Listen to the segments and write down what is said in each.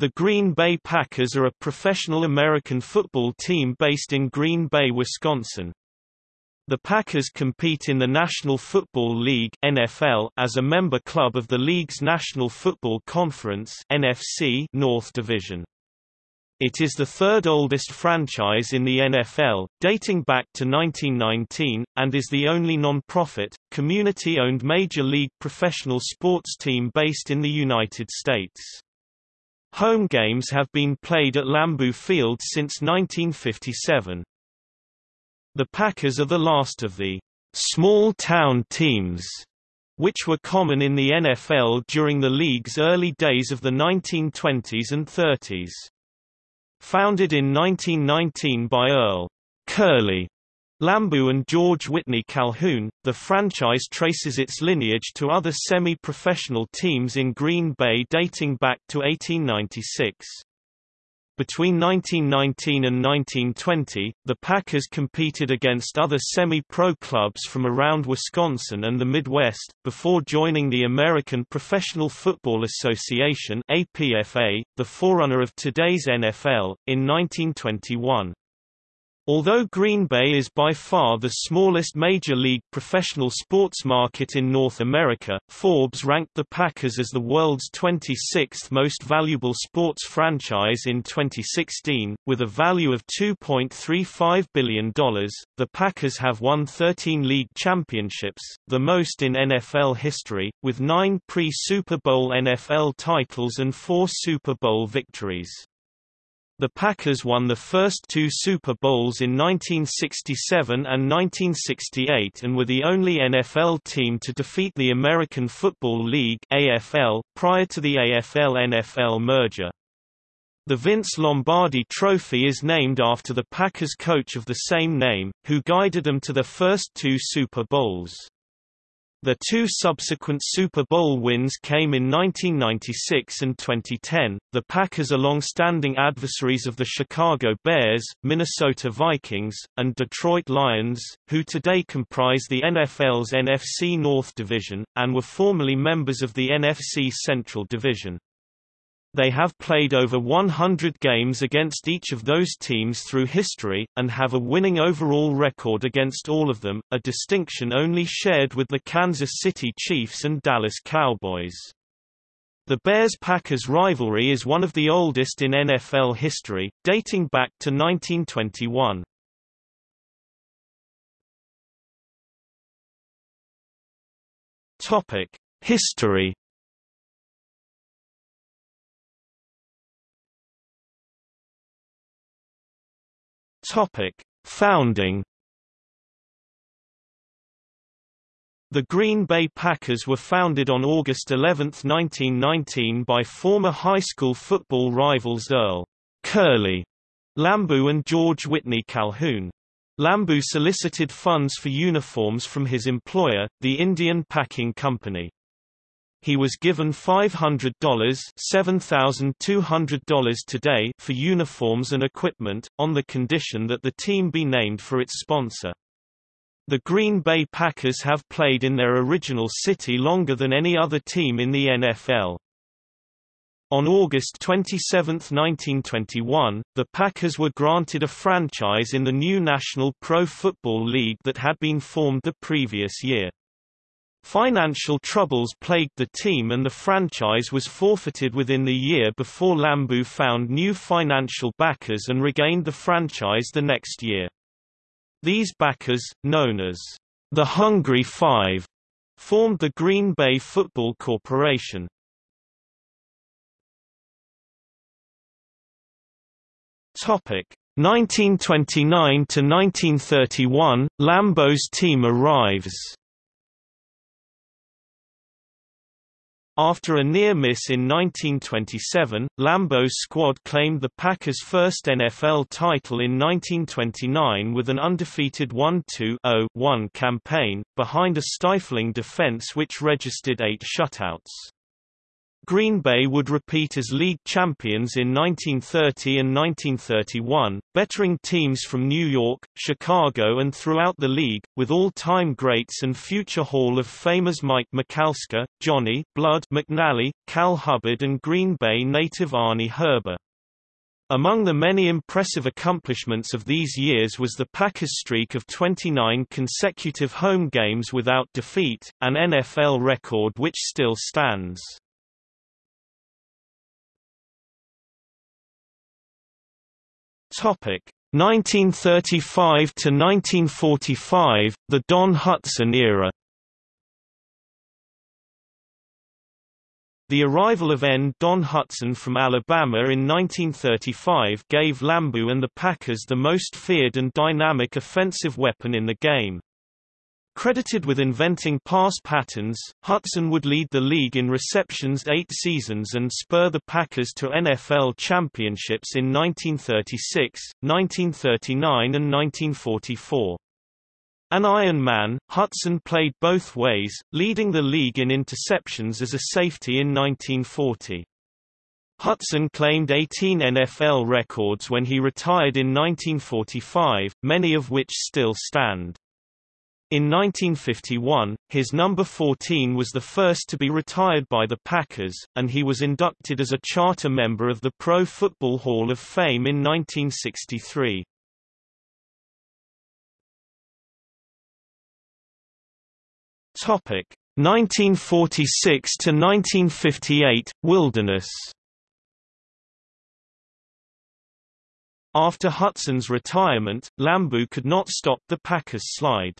The Green Bay Packers are a professional American football team based in Green Bay, Wisconsin. The Packers compete in the National Football League (NFL) as a member club of the league's National Football Conference (NFC) North Division. It is the third oldest franchise in the NFL, dating back to 1919, and is the only non-profit, community-owned Major League professional sports team based in the United States. Home games have been played at Lambeau Field since 1957. The Packers are the last of the small-town teams which were common in the NFL during the league's early days of the 1920s and 30s. Founded in 1919 by Earl Curly Lambeau and George Whitney Calhoun, the franchise traces its lineage to other semi-professional teams in Green Bay dating back to 1896. Between 1919 and 1920, the Packers competed against other semi-pro clubs from around Wisconsin and the Midwest, before joining the American Professional Football Association APFA, the forerunner of today's NFL, in 1921. Although Green Bay is by far the smallest major league professional sports market in North America, Forbes ranked the Packers as the world's 26th most valuable sports franchise in 2016, with a value of $2.35 billion. The Packers have won 13 league championships, the most in NFL history, with nine pre-Super Bowl NFL titles and four Super Bowl victories. The Packers won the first two Super Bowls in 1967 and 1968 and were the only NFL team to defeat the American Football League AFL, prior to the AFL-NFL merger. The Vince Lombardi Trophy is named after the Packers coach of the same name, who guided them to their first two Super Bowls. The two subsequent Super Bowl wins came in 1996 and 2010. The Packers are long-standing adversaries of the Chicago Bears, Minnesota Vikings, and Detroit Lions, who today comprise the NFL's NFC North Division, and were formerly members of the NFC Central Division. They have played over 100 games against each of those teams through history, and have a winning overall record against all of them, a distinction only shared with the Kansas City Chiefs and Dallas Cowboys. The Bears-Packers rivalry is one of the oldest in NFL history, dating back to 1921. History Topic: Founding The Green Bay Packers were founded on August 11, 1919 by former high school football rivals Earl Curly Lambeau and George Whitney Calhoun. Lambeau solicited funds for uniforms from his employer, the Indian Packing Company. He was given $500 $7,200 today for uniforms and equipment, on the condition that the team be named for its sponsor. The Green Bay Packers have played in their original city longer than any other team in the NFL. On August 27, 1921, the Packers were granted a franchise in the new National Pro Football League that had been formed the previous year. Financial troubles plagued the team and the franchise was forfeited within the year before Lambeau found new financial backers and regained the franchise the next year. These backers, known as the Hungry Five, formed the Green Bay Football Corporation. Topic 1929 to 1931, Lambeau's team arrives. After a near miss in 1927, Lambeau's squad claimed the Packers' first NFL title in 1929 with an undefeated 1-2-0-1 campaign, behind a stifling defense which registered eight shutouts. Green Bay would repeat as league champions in 1930 and 1931, bettering teams from New York, Chicago and throughout the league, with all-time greats and future Hall of Famers Mike Michalske, Johnny Blood McNally, Cal Hubbard and Green Bay native Arnie Herber. Among the many impressive accomplishments of these years was the Packers' streak of 29 consecutive home games without defeat, an NFL record which still stands. Topic 1935 to 1945, the Don Hutson era. The arrival of end Don Hutson from Alabama in 1935 gave Lambeau and the Packers the most feared and dynamic offensive weapon in the game. Credited with inventing pass patterns, Hutson would lead the league in receptions eight seasons and spur the Packers to NFL championships in 1936, 1939 and 1944. An Iron Man, Hutson played both ways, leading the league in interceptions as a safety in 1940. Hutson claimed 18 NFL records when he retired in 1945, many of which still stand. In 1951, his number 14 was the first to be retired by the Packers, and he was inducted as a charter member of the Pro Football Hall of Fame in 1963. Topic 1946 to 1958 Wilderness After Hutson's retirement, Lambeau could not stop the Packers' slide.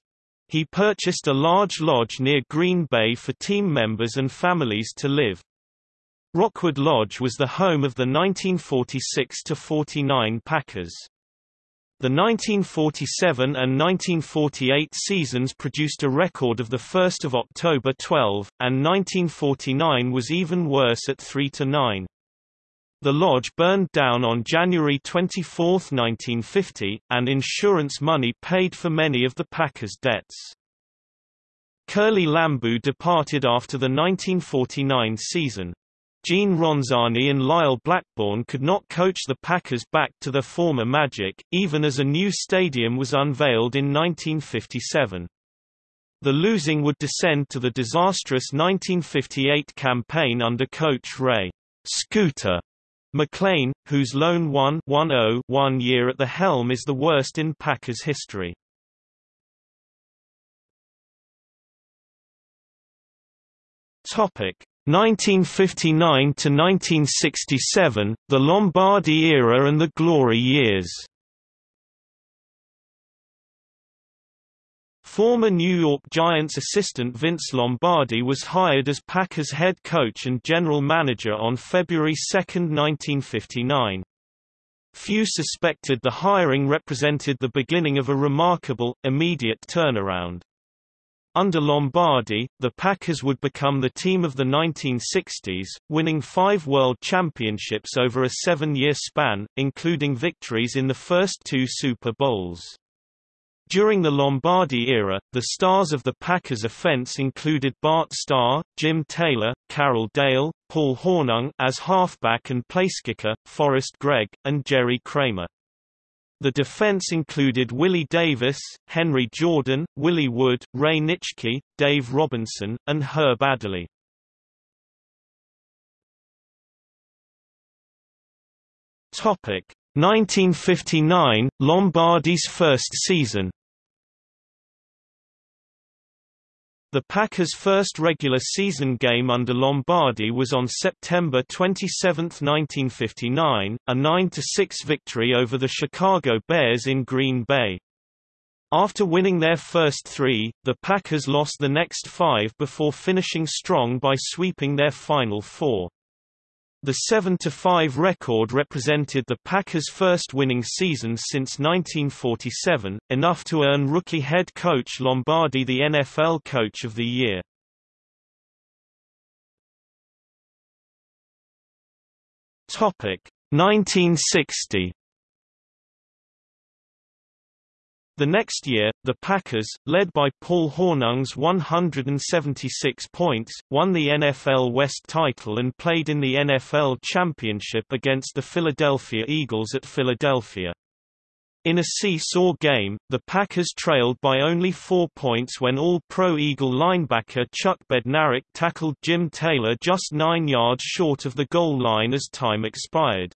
He purchased a large lodge near Green Bay for team members and families to live. Rockwood Lodge was the home of the 1946–49 Packers. The 1947 and 1948 seasons produced a record of 1 October 12, and 1949 was even worse at 3–9. The lodge burned down on January 24, 1950, and insurance money paid for many of the Packers' debts. Curly Lambeau departed after the 1949 season. Gene Ronzani and Lisle Blackbourn could not coach the Packers back to their former magic, even as a new stadium was unveiled in 1957. The losing would descend to the disastrous 1958 campaign under coach Ray Scooter McLean, whose lone 1-1-0 year at the helm is the worst in Packers history. Topic 1959 to 1967, the Lombardi era and the glory years. Former New York Giants assistant Vince Lombardi was hired as Packers head coach and general manager on February 2, 1959. Few suspected the hiring represented the beginning of a remarkable, immediate turnaround. Under Lombardi, the Packers would become the team of the 1960s, winning five World Championships over a seven-year span, including victories in the first two Super Bowls. During the Lombardi era, the stars of the Packers offense included Bart Starr, Jim Taylor, Carroll Dale, Paul Hornung as halfback and placekicker, Forrest Gregg, and Jerry Kramer. The defense included Willie Davis, Henry Jordan, Willie Wood, Ray Nitschke, Dave Robinson, and Herb Adderley. Topic 1959 Lombardi's first season The Packers' first regular season game under Lombardi was on September 27, 1959, a 9–6 victory over the Chicago Bears in Green Bay. After winning their first three, the Packers lost the next five before finishing strong by sweeping their final four. The 7-5 record represented the Packers' first winning season since 1947, enough to earn rookie head coach Lombardi the NFL Coach of the Year. Topic 1960 The next year, the Packers, led by Paul Hornung's 176 points, won the NFL West title and played in the NFL Championship against the Philadelphia Eagles at Philadelphia. In a seesaw game, the Packers trailed by only four points when All-Pro Eagle linebacker Chuck Bednarik tackled Jim Taylor just nine yards short of the goal line as time expired.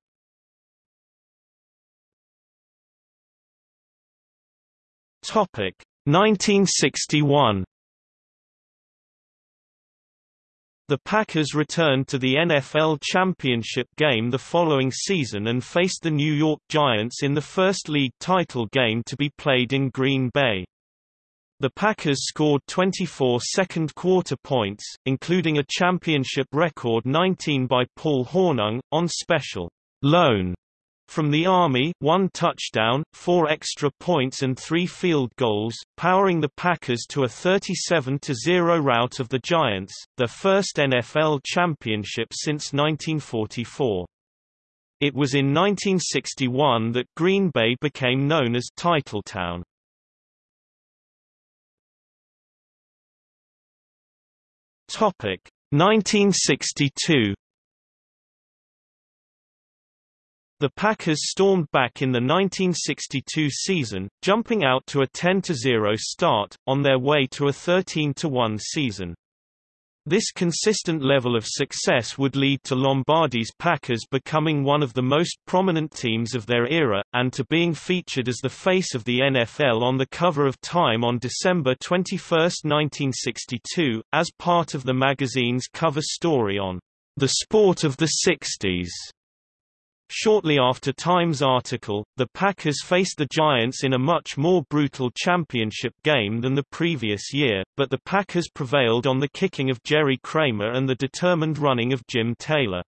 Topic 1961 The Packers returned to the NFL championship game the following season and faced the New York Giants in the first league title game to be played in Green Bay. The Packers scored 24 second-quarter points, including a championship record 19 by Paul Hornung, on special loan from the Army, one touchdown, four extra points and three field goals, powering the Packers to a 37-0 rout of the Giants, their first NFL championship since 1944. It was in 1961 that Green Bay became known as Titletown. Topic 1962 The Packers stormed back in the 1962 season, jumping out to a 10-0 start, on their way to a 13-1 season. This consistent level of success would lead to Lombardi's Packers becoming one of the most prominent teams of their era, and to being featured as the face of the NFL on the cover of Time on December 21, 1962, as part of the magazine's cover story on the sport of the 60s. Shortly after Time's article, the Packers faced the Giants in a much more brutal championship game than the previous year, but the Packers prevailed on the kicking of Jerry Kramer and the determined running of Jim Taylor.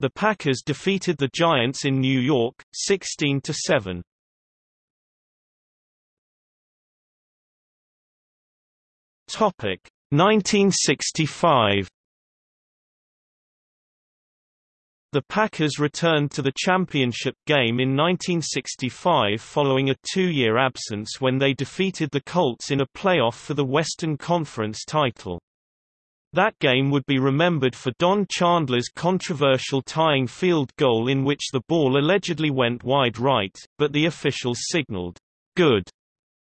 The Packers defeated the Giants in New York, 16 to 7. Topic 1965 The Packers returned to the championship game in 1965 following a two-year absence when they defeated the Colts in a playoff for the Western Conference title. That game would be remembered for Don Chandler's controversial tying field goal in which the ball allegedly went wide right, but the officials signaled, good,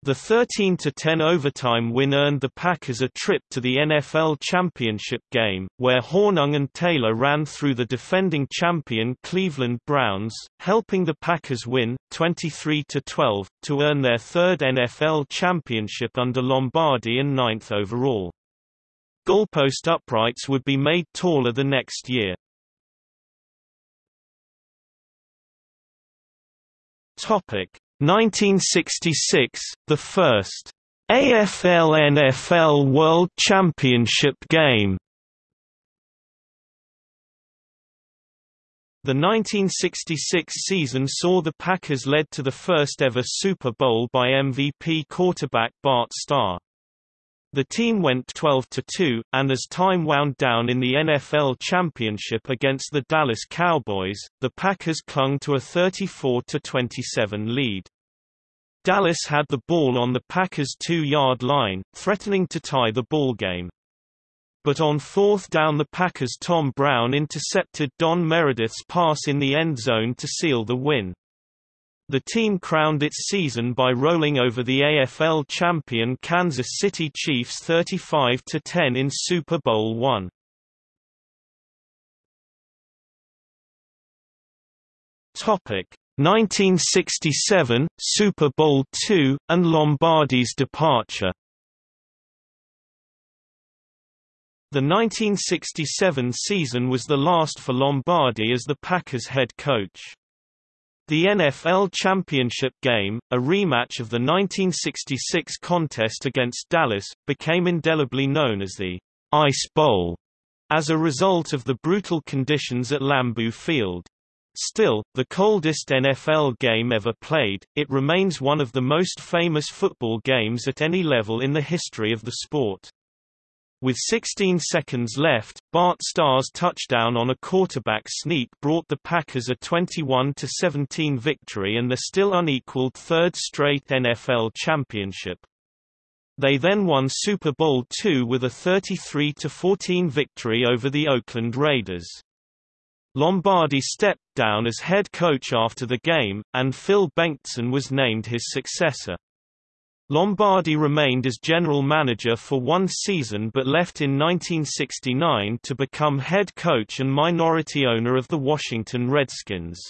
the 13-10 overtime win earned the Packers a trip to the NFL championship game, where Hornung and Taylor ran through the defending champion Cleveland Browns, helping the Packers win, 23-12, to earn their third NFL championship under Lombardi and ninth overall. Goalpost uprights would be made taller the next year. Topic 1966, the first AFL-NFL World Championship game. The 1966 season saw the Packers led to the first ever Super Bowl by MVP quarterback Bart Starr. The team went 12-2, and as time wound down in the NFL championship against the Dallas Cowboys, the Packers clung to a 34-27 lead. Dallas had the ball on the Packers' two-yard line, threatening to tie the ballgame. But on fourth down the Packers' Tom Brown intercepted Don Meredith's pass in the end zone to seal the win. The team crowned its season by rolling over the AFL champion Kansas City Chiefs 35-10 in Super Bowl I. Topic 1967 Super Bowl II and Lombardi's departure. The 1967 season was the last for Lombardi as the Packers head coach. The NFL Championship game, a rematch of the 1966 contest against Dallas, became indelibly known as the Ice Bowl as a result of the brutal conditions at Lambeau Field. Still, the coldest NFL game ever played, it remains one of the most famous football games at any level in the history of the sport. With 16 seconds left, Bart Starr's touchdown on a quarterback sneak brought the Packers a 21-17 victory and the still unequaled third straight NFL championship. They then won Super Bowl II with a 33-14 victory over the Oakland Raiders. Lombardi stepped down as head coach after the game, and Phil Bengtson was named his successor. Lombardi remained as general manager for one season but left in 1969 to become head coach and minority owner of the Washington Redskins.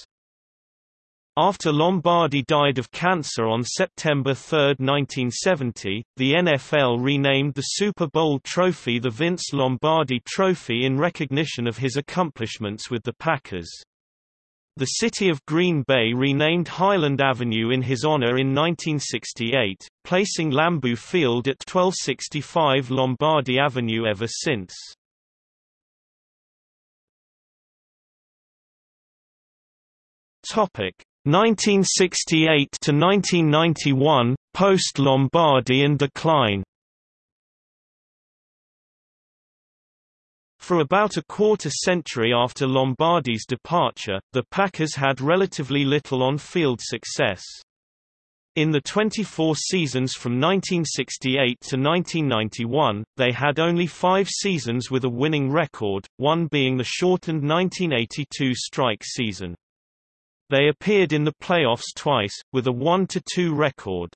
After Lombardi died of cancer on September 3, 1970, the NFL renamed the Super Bowl trophy the Vince Lombardi Trophy in recognition of his accomplishments with the Packers. The city of Green Bay renamed Highland Avenue in his honor in 1968, placing Lambeau Field at 1265 Lombardi Avenue ever since. Topic 1968 to 1991 post Lombardi and decline For about a quarter century after Lombardi's departure, the Packers had relatively little on-field success. In the 24 seasons from 1968 to 1991, they had only five seasons with a winning record, one being the shortened 1982 strike season. They appeared in the playoffs twice, with a 1–2 record.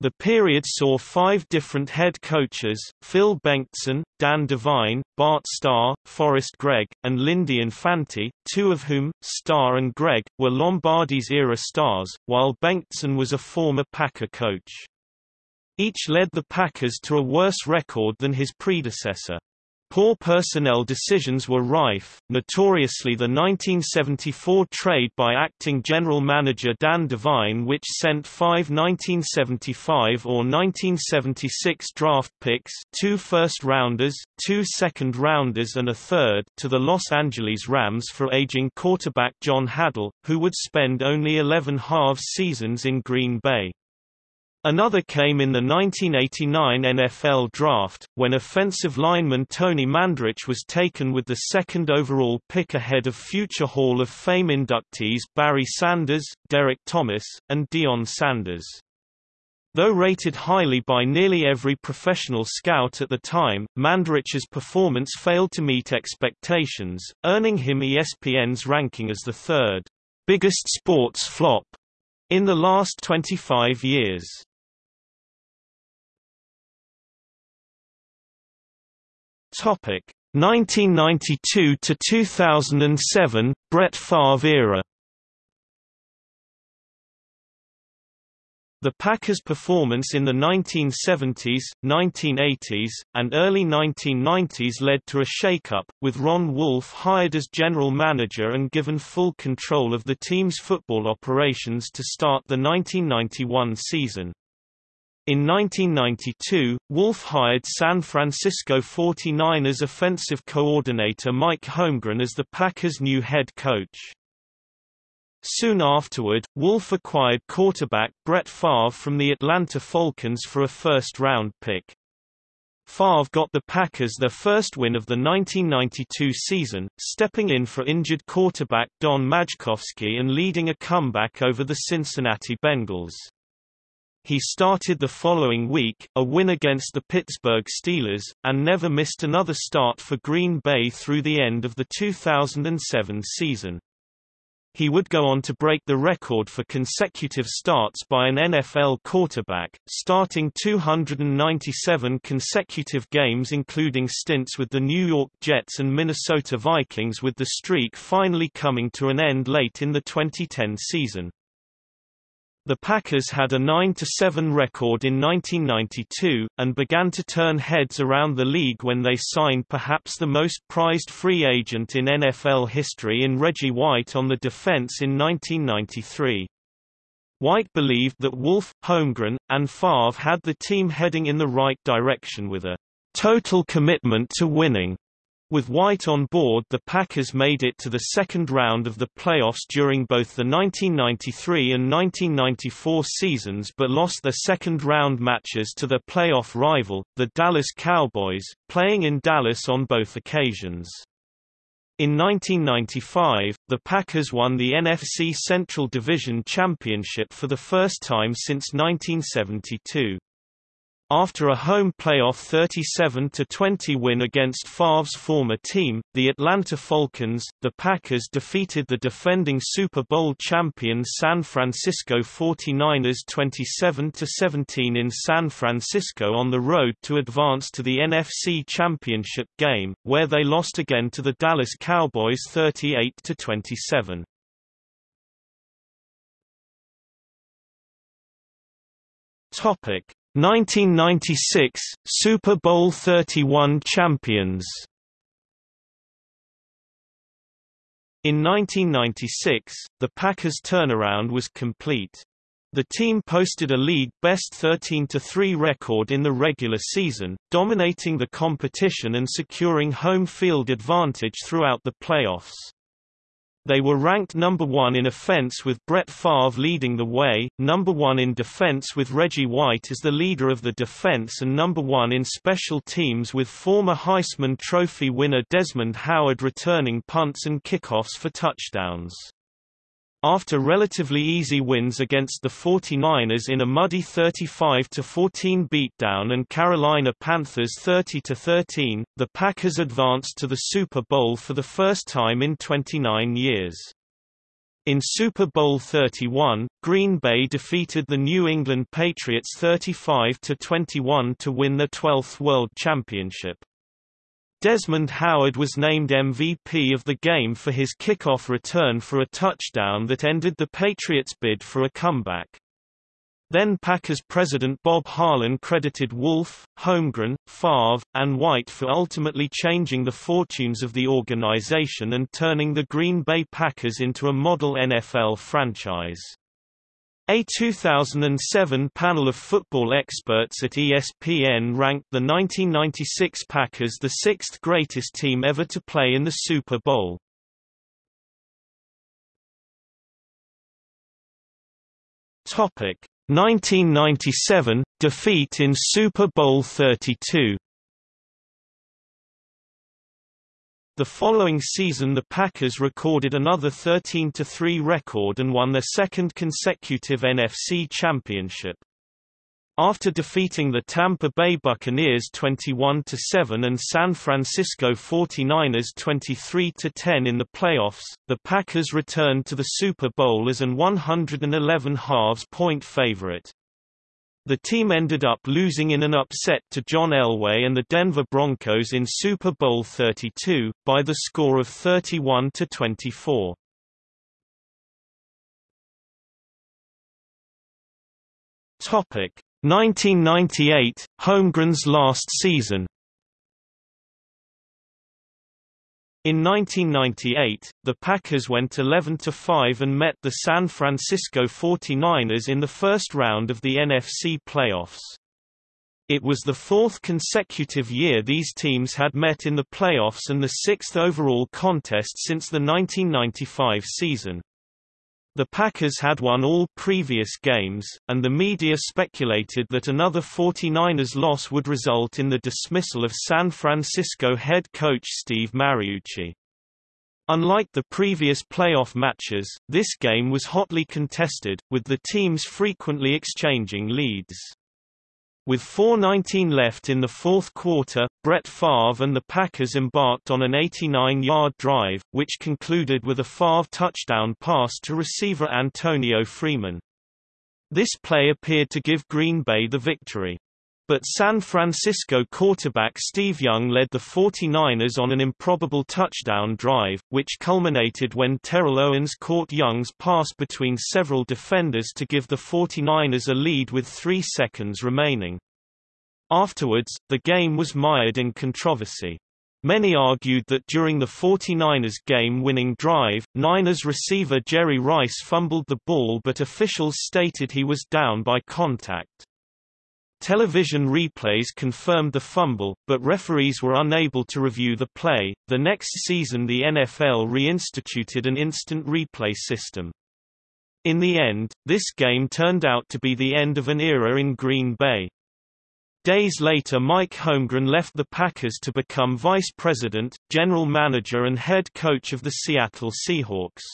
The period saw five different head coaches, Phil Bengtson, Dan Devine, Bart Starr, Forrest Gregg, and Lindy Infante, two of whom, Starr and Gregg, were Lombardi's era stars, while Bengtson was a former Packer coach. Each led the Packers to a worse record than his predecessor. Poor personnel decisions were rife, notoriously the 1974 trade by acting general manager Dan Devine which sent five 1975 or 1976 draft picks two first-rounders, two second-rounders and a third to the Los Angeles Rams for aging quarterback John Hadl, who would spend only 11 halves seasons in Green Bay. Another came in the 1989 NFL Draft, when offensive lineman Tony Mandarich was taken with the second overall pick ahead of future Hall of Fame inductees Barry Sanders, Derrick Thomas, and Deion Sanders. Though rated highly by nearly every professional scout at the time, Mandarich's performance failed to meet expectations, earning him ESPN's ranking as the third biggest sports flop in the last 25 years. Topic 1992 to 2007 Brett Favre era. The Packers' performance in the 1970s, 1980s, and early 1990s led to a shakeup, with Ron Wolf hired as general manager and given full control of the team's football operations to start the 1991 season. In 1992, Wolf hired San Francisco 49ers offensive coordinator Mike Holmgren as the Packers' new head coach. Soon afterward, Wolf acquired quarterback Brett Favre from the Atlanta Falcons for a first-round pick. Favre got the Packers their first win of the 1992 season, stepping in for injured quarterback Don Majkowski and leading a comeback over the Cincinnati Bengals. He started the following week, a win against the Pittsburgh Steelers, and never missed another start for Green Bay through the end of the 2007 season. He would go on to break the record for consecutive starts by an NFL quarterback, starting 297 consecutive games including stints with the New York Jets and Minnesota Vikings with the streak finally coming to an end late in the 2010 season. The Packers had a 9-7 record in 1992, and began to turn heads around the league when they signed perhaps the most prized free agent in NFL history in Reggie White on the defense in 1993. White believed that Wolf, Holmgren, and Favre had the team heading in the right direction with a total commitment to winning With White on board the Packers made it to the second round of the playoffs during both the 1993 and 1994 seasons but lost their second-round matches to their playoff rival, the Dallas Cowboys, playing in Dallas on both occasions. In 1995, the Packers won the NFC Central Division Championship for the first time since 1972. After a home playoff 37-20 win against Favre's former team, the Atlanta Falcons, the Packers defeated the defending Super Bowl champion San Francisco 49ers 27-17 in San Francisco on the road to advance to the NFC Championship game, where they lost again to the Dallas Cowboys 38-27. Topic 1996 Super Bowl 31 champions In 1996, the Packers' turnaround was complete. The team posted a league-best 13-3 record in the regular season, dominating the competition and securing home field advantage throughout the playoffs. They were ranked number one in offense with Brett Favre leading the way, number one in defense with Reggie White as the leader of the defense and number one in special teams with former Heisman Trophy winner Desmond Howard returning punts and kickoffs for touchdowns. After relatively easy wins against the 49ers in a muddy 35-14 beatdown and Carolina Panthers 30-13, the Packers advanced to the Super Bowl for the first time in 29 years. In Super Bowl 31, Green Bay defeated the New England Patriots 35-21 to win their 12th World Championship. Desmond Howard was named MVP of the game for his kickoff return for a touchdown that ended the Patriots' bid for a comeback. Then Packers president Bob Harlan credited Wolf, Holmgren, Favre, and White for ultimately changing the fortunes of the organization and turning the Green Bay Packers into a model NFL franchise. A 2007 panel of football experts at ESPN ranked the 1996 Packers the sixth greatest team ever to play in the Super Bowl. Topic 1997 defeat in Super Bowl 32. The following season the Packers recorded another 13-3 record and won their second consecutive NFC championship. After defeating the Tampa Bay Buccaneers 21-7 and San Francisco 49ers 23-10 in the playoffs, the Packers returned to the Super Bowl as an 111 halves point favorite. The team ended up losing in an upset to John Elway and the Denver Broncos in Super Bowl 32, by the score of 31 to 24. Topic 1998, Holmgren's last season In 1998, the Packers went 11-5 and met the San Francisco 49ers in the first round of the NFC playoffs. It was the fourth consecutive year these teams had met in the playoffs and the sixth overall contest since the 1995 season. The Packers had won all previous games, and the media speculated that another 49ers loss would result in the dismissal of San Francisco head coach Steve Mariucci. Unlike the previous playoff matches, this game was hotly contested, with the teams frequently exchanging leads. With 4.19 left in the fourth quarter, Brett Favre and the Packers embarked on an 89-yard drive, which concluded with a Favre touchdown pass to receiver Antonio Freeman. This play appeared to give Green Bay the victory. But San Francisco quarterback Steve Young led the 49ers on an improbable touchdown drive, which culminated when Terrell Owens caught Young's pass between several defenders to give the 49ers a lead with three seconds remaining. Afterwards, the game was mired in controversy. Many argued that during the 49ers game-winning drive, Niners receiver Jerry Rice fumbled the ball but officials stated he was down by contact. Television replays confirmed the fumble, but referees were unable to review the play. The next season, the NFL reinstituted an instant replay system. In the end, this game turned out to be the end of an era in Green Bay. Days later Mike Holmgren left the Packers to become vice president, general manager and head coach of the Seattle Seahawks.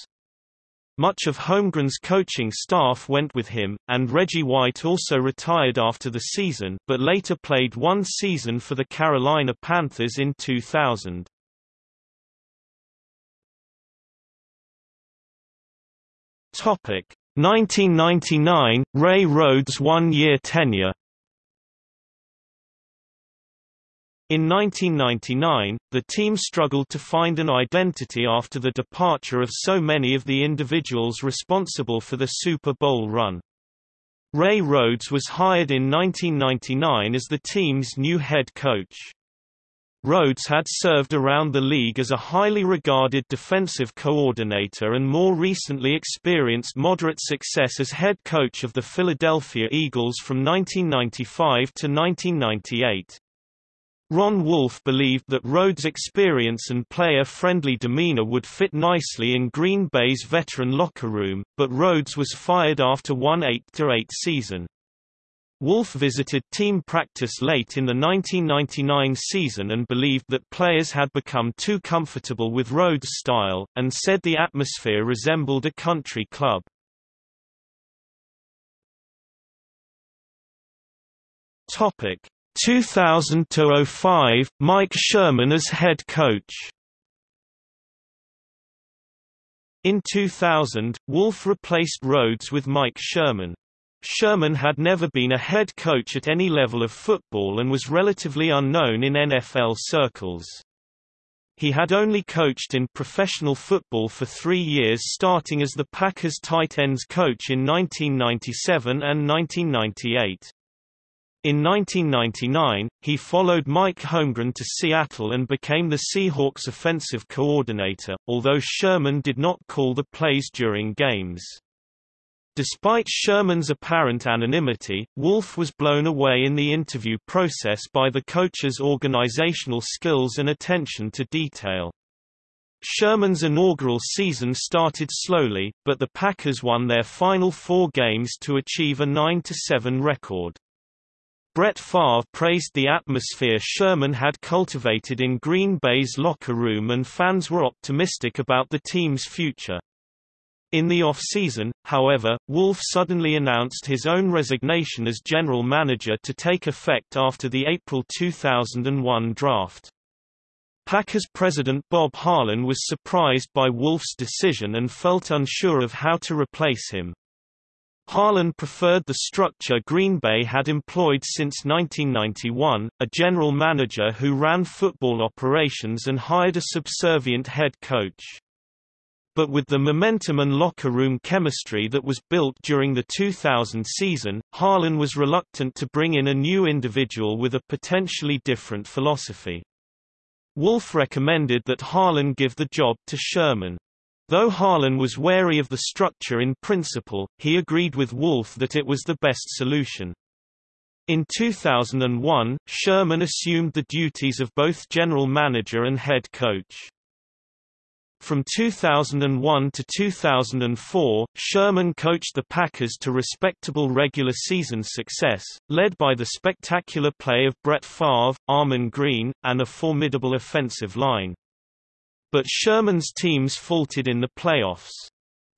Much of Holmgren's coaching staff went with him, and Reggie White also retired after the season, but later played one season for the Carolina Panthers in 2000. Topic 1999 Ray Rhodes one-year tenure In 1999, the team struggled to find an identity after the departure of so many of the individuals responsible for the Super Bowl run. Ray Rhodes was hired in 1999 as the team's new head coach. Rhodes had served around the league as a highly regarded defensive coordinator and more recently experienced moderate success as head coach of the Philadelphia Eagles from 1995 to 1998. Ron Wolf believed that Rhodes' experience and player-friendly demeanor would fit nicely in Green Bay's veteran locker room, but Rhodes was fired after one 8-8 season. Wolf visited team practice late in the 1999 season and believed that players had become too comfortable with Rhodes' style, and said the atmosphere resembled a country club. Topic 2000–05, Mike Sherman as head coach In 2000, Wolf replaced Rhodes with Mike Sherman. Sherman had never been a head coach at any level of football and was relatively unknown in NFL circles. He had only coached in professional football for three years starting as the Packers tight ends coach in 1997 and 1998. In 1999, he followed Mike Holmgren to Seattle and became the Seahawks offensive coordinator, although Sherman did not call the plays during games. Despite Sherman's apparent anonymity, Wolf was blown away in the interview process by the coach's organizational skills and attention to detail. Sherman's inaugural season started slowly, but the Packers won their final four games to achieve a 9-7 record. Brett Favre praised the atmosphere Sherman had cultivated in Green Bay's locker room and fans were optimistic about the team's future. In the off-season, however, Wolf suddenly announced his own resignation as general manager to take effect after the April 2001 draft. Packers president Bob Harlan was surprised by Wolf's decision and felt unsure of how to replace him. Harlan preferred the structure Green Bay had employed since 1991, a general manager who ran football operations and hired a subservient head coach. But with the momentum and locker room chemistry that was built during the 2000 season, Harlan was reluctant to bring in a new individual with a potentially different philosophy. Wolf recommended that Harlan give the job to Sherman. Though Harlan was wary of the structure in principle, he agreed with Wolf that it was the best solution. In 2001, Sherman assumed the duties of both general manager and head coach. From 2001 to 2004, Sherman coached the Packers to respectable regular season success, led by the spectacular play of Brett Favre, Ahman Green, and a formidable offensive line. But Sherman's teams faltered in the playoffs.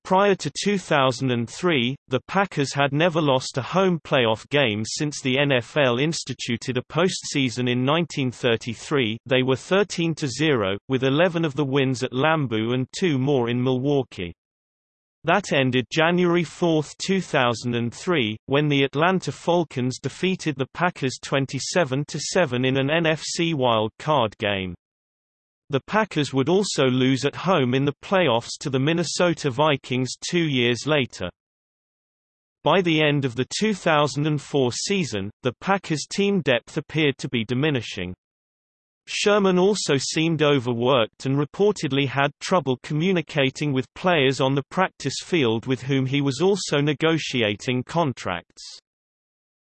Prior to 2003, the Packers had never lost a home playoff game since the NFL instituted a postseason in 1933 they were 13-0, with 11 of the wins at Lambeau and two more in Milwaukee. That ended January 4, 2003, when the Atlanta Falcons defeated the Packers 27-7 in an NFC wild card game. The Packers would also lose at home in the playoffs to the Minnesota Vikings two years later. By the end of the 2004 season, the Packers' team depth appeared to be diminishing. Sherman also seemed overworked and reportedly had trouble communicating with players on the practice field with whom he was also negotiating contracts.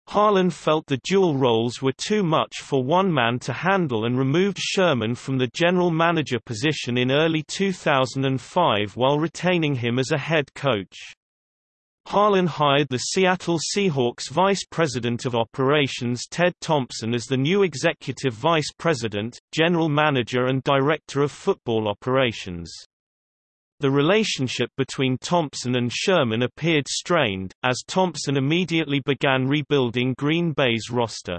Harlan felt the dual roles were too much for one man to handle and removed Sherman from the general manager position in early 2005 while retaining him as a head coach. Harlan hired the Seattle Seahawks Vice President of Operations Ted Thompson as the new Executive Vice President, General Manager and Director of Football Operations. The relationship between Thompson and Sherman appeared strained, as Thompson immediately began rebuilding Green Bay's roster.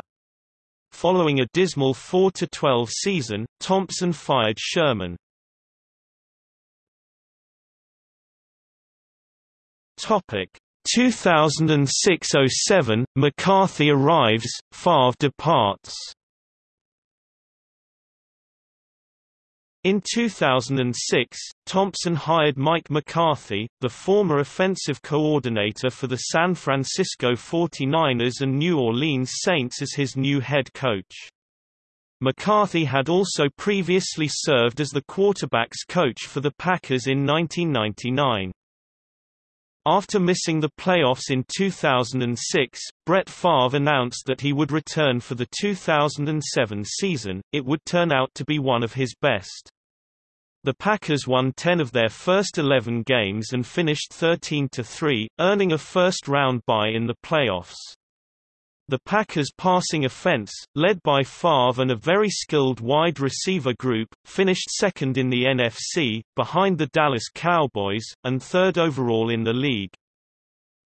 Following a dismal 4–12 season, Thompson fired Sherman. Topic 2006–07, McCarthy arrives, Favre departs In 2006, Thompson hired Mike McCarthy, the former offensive coordinator for the San Francisco 49ers and New Orleans Saints as his new head coach. McCarthy had also previously served as the quarterback's coach for the Packers in 1999. After missing the playoffs in 2006, Brett Favre announced that he would return for the 2007 season, it would turn out to be one of his best. The Packers won 10 of their first 11 games and finished 13-3, earning a first-round bye in the playoffs. The Packers' passing offense, led by Favre and a very skilled wide receiver group, finished second in the NFC, behind the Dallas Cowboys, and third overall in the league.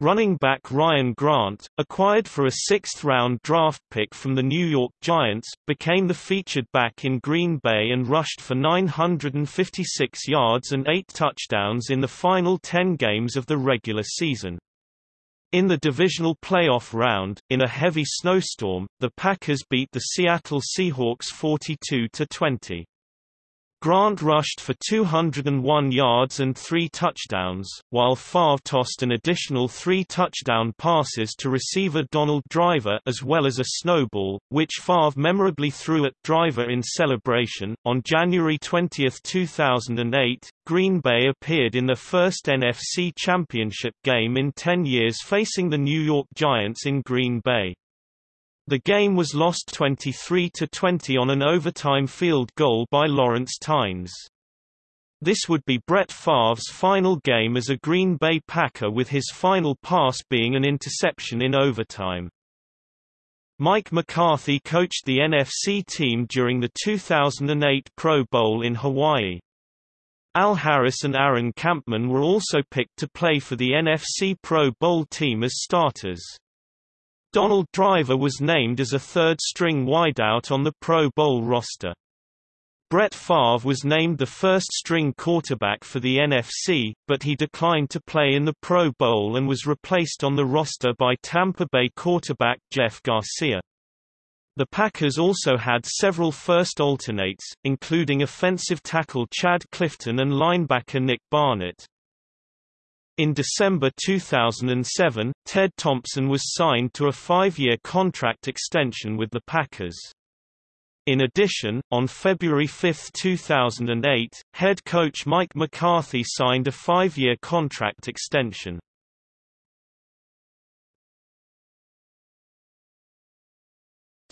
Running back Ryan Grant, acquired for a sixth-round draft pick from the New York Giants, became the featured back in Green Bay and rushed for 956 yards and eight touchdowns in the final 10 games of the regular season. In the divisional playoff round, in a heavy snowstorm, the Packers beat the Seattle Seahawks 42-20. Grant rushed for 201 yards and three touchdowns, while Favre tossed an additional three touchdown passes to receiver Donald Driver as well as a snowball, which Favre memorably threw at Driver in celebration. On January 20, 2008, Green Bay appeared in the first NFC Championship game in 10 years facing the New York Giants in Green Bay. The game was lost 23–20 on an overtime field goal by Lawrence Tynes. This would be Brett Favre's final game as a Green Bay Packer with his final pass being an interception in overtime. Mike McCarthy coached the NFC team during the 2008 Pro Bowl in Hawaii. Al Harris and Aaron Kampman were also picked to play for the NFC Pro Bowl team as starters. Donald Driver was named as a third-string wideout on the Pro Bowl roster. Brett Favre was named the first-string quarterback for the NFC, but he declined to play in the Pro Bowl and was replaced on the roster by Tampa Bay quarterback Jeff Garcia. The Packers also had several first alternates, including offensive tackle Chad Clifton and linebacker Nick Barnett. In December 2007, Ted Thompson was signed to a five-year contract extension with the Packers. In addition, on February 5, 2008, head coach Mike McCarthy signed a five-year contract extension.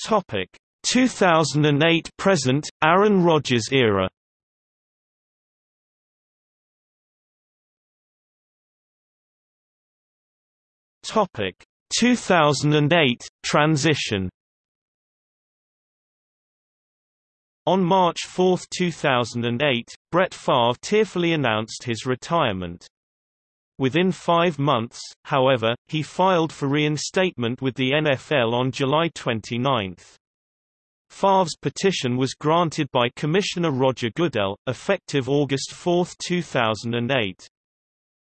Topic 2008 present Aaron Rodgers era Topic 2008 transition. On March 4, 2008, Brett Favre tearfully announced his retirement. Within five months, however, he filed for reinstatement with the NFL on July 29. Favre's petition was granted by Commissioner Roger Goodell, effective August 4, 2008.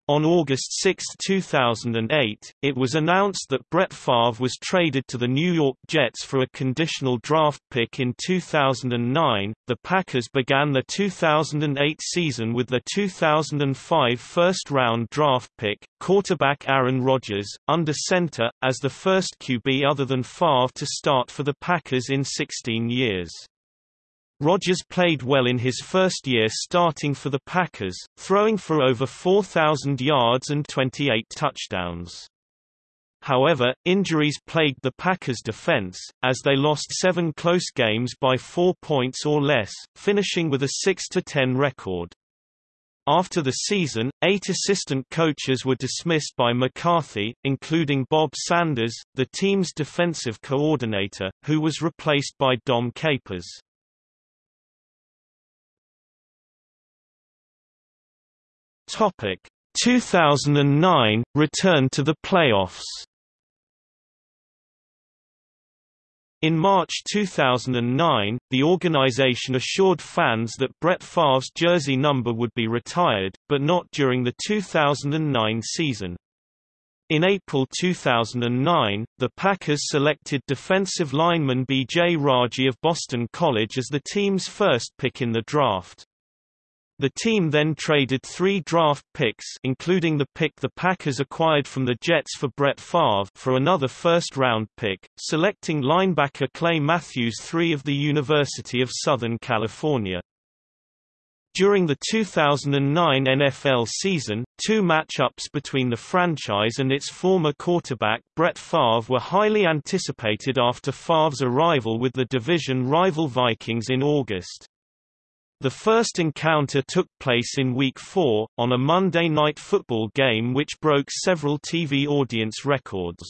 On August 6, 2008, it was announced that Brett Favre was traded to the New York Jets for a conditional draft pick in 2009. The Packers began the 2008 season with the 2005 first round draft pick, quarterback Aaron Rodgers, under center, as the first QB other than Favre to start for the Packers in 16 years. Rodgers played well in his first year starting for the Packers, throwing for over 4,000 yards and 28 touchdowns. However, injuries plagued the Packers' defense, as they lost seven close games by four points or less, finishing with a 6-10 record. After the season, eight assistant coaches were dismissed by McCarthy, including Bob Sanders, the team's defensive coordinator, who was replaced by Dom Capers. Topic 2009 return to the playoffs. In March 2009, the organization assured fans that Brett Favre's jersey number would be retired, but not during the 2009 season. In April 2009, the Packers selected defensive lineman B.J. Raji of Boston College as the team's first pick in the draft. The team then traded three draft picks including the pick the Packers acquired from the Jets for Brett Favre for another first-round pick, selecting linebacker Clay Matthews III of the University of Southern California. During the 2009 NFL season, two matchups between the franchise and its former quarterback Brett Favre were highly anticipated after Favre's arrival with the division rival Vikings in August. The first encounter took place in Week 4, on a Monday Night Football game which broke several TV audience records.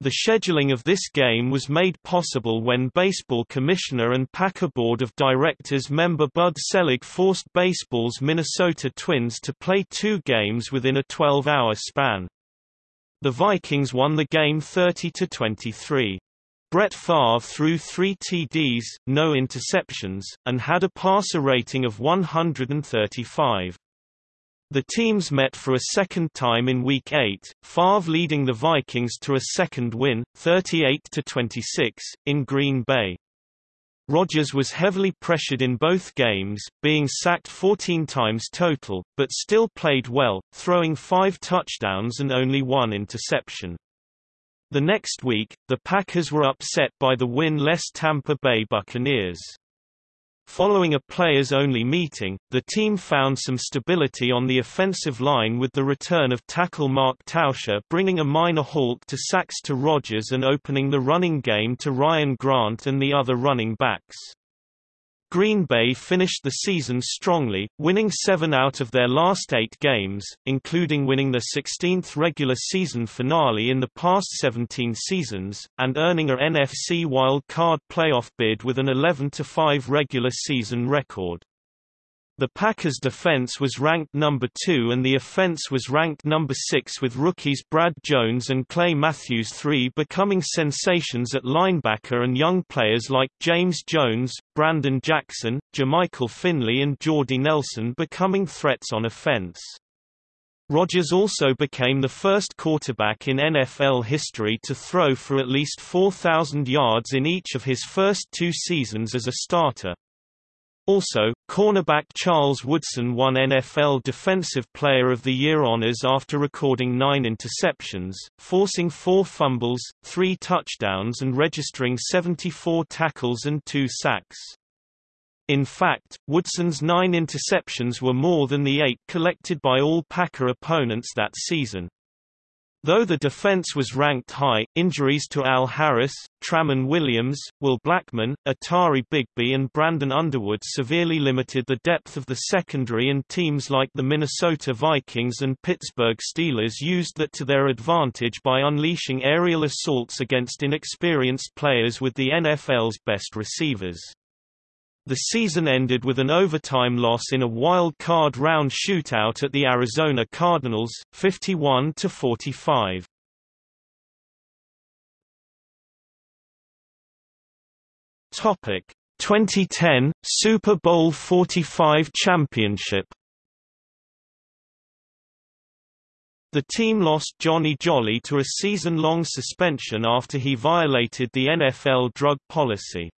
The scheduling of this game was made possible when baseball commissioner and Packer Board of Directors member Bud Selig forced baseball's Minnesota Twins to play two games within a 12-hour span. The Vikings won the game 30–23. Brett Favre threw three TDs, no interceptions, and had a passer rating of 135. The teams met for a second time in Week 8, Favre leading the Vikings to a second win, 38–26, in Green Bay. Rodgers was heavily pressured in both games, being sacked 14 times total, but still played well, throwing five touchdowns and only one interception. The next week, the Packers were upset by the win-less Tampa Bay Buccaneers. Following a players-only meeting, the team found some stability on the offensive line with the return of tackle Mark Tauscher bringing a minor halt to sacks to Rodgers and opening the running game to Ryan Grant and the other running backs. Green Bay finished the season strongly, winning seven out of their last eight games, including winning the 16th regular season finale in the past 17 seasons, and earning a NFC wild card playoff bid with an 11-5 regular season record. The Packers' defense was ranked number 2 and the offense was ranked number 6 with rookies Brad Jones and Clay Matthews III becoming sensations at linebacker and young players like James Jones, Brandon Jackson, Jermichael Finley and Jordy Nelson becoming threats on offense. Rodgers also became the first quarterback in NFL history to throw for at least 4,000 yards in each of his first two seasons as a starter. Also, cornerback Charles Woodson won NFL Defensive Player of the Year honors after recording nine interceptions, forcing four fumbles, three touchdowns and registering 74 tackles and two sacks. In fact, Woodson's nine interceptions were more than the eight collected by all Packer opponents that season. Though the defense was ranked high, injuries to Al Harris, Tramon Williams, Will Blackmon, Atari Bigby and Brandon Underwood severely limited the depth of the secondary and teams like the Minnesota Vikings and Pittsburgh Steelers used that to their advantage by unleashing aerial assaults against inexperienced players with the NFL's best receivers. The season ended with an overtime loss in a wild card round shootout at the Arizona Cardinals, 51 to 45. Topic 2010 Super Bowl 45 championship. The team lost Johnny Jolly to a season-long suspension after he violated the NFL drug policy.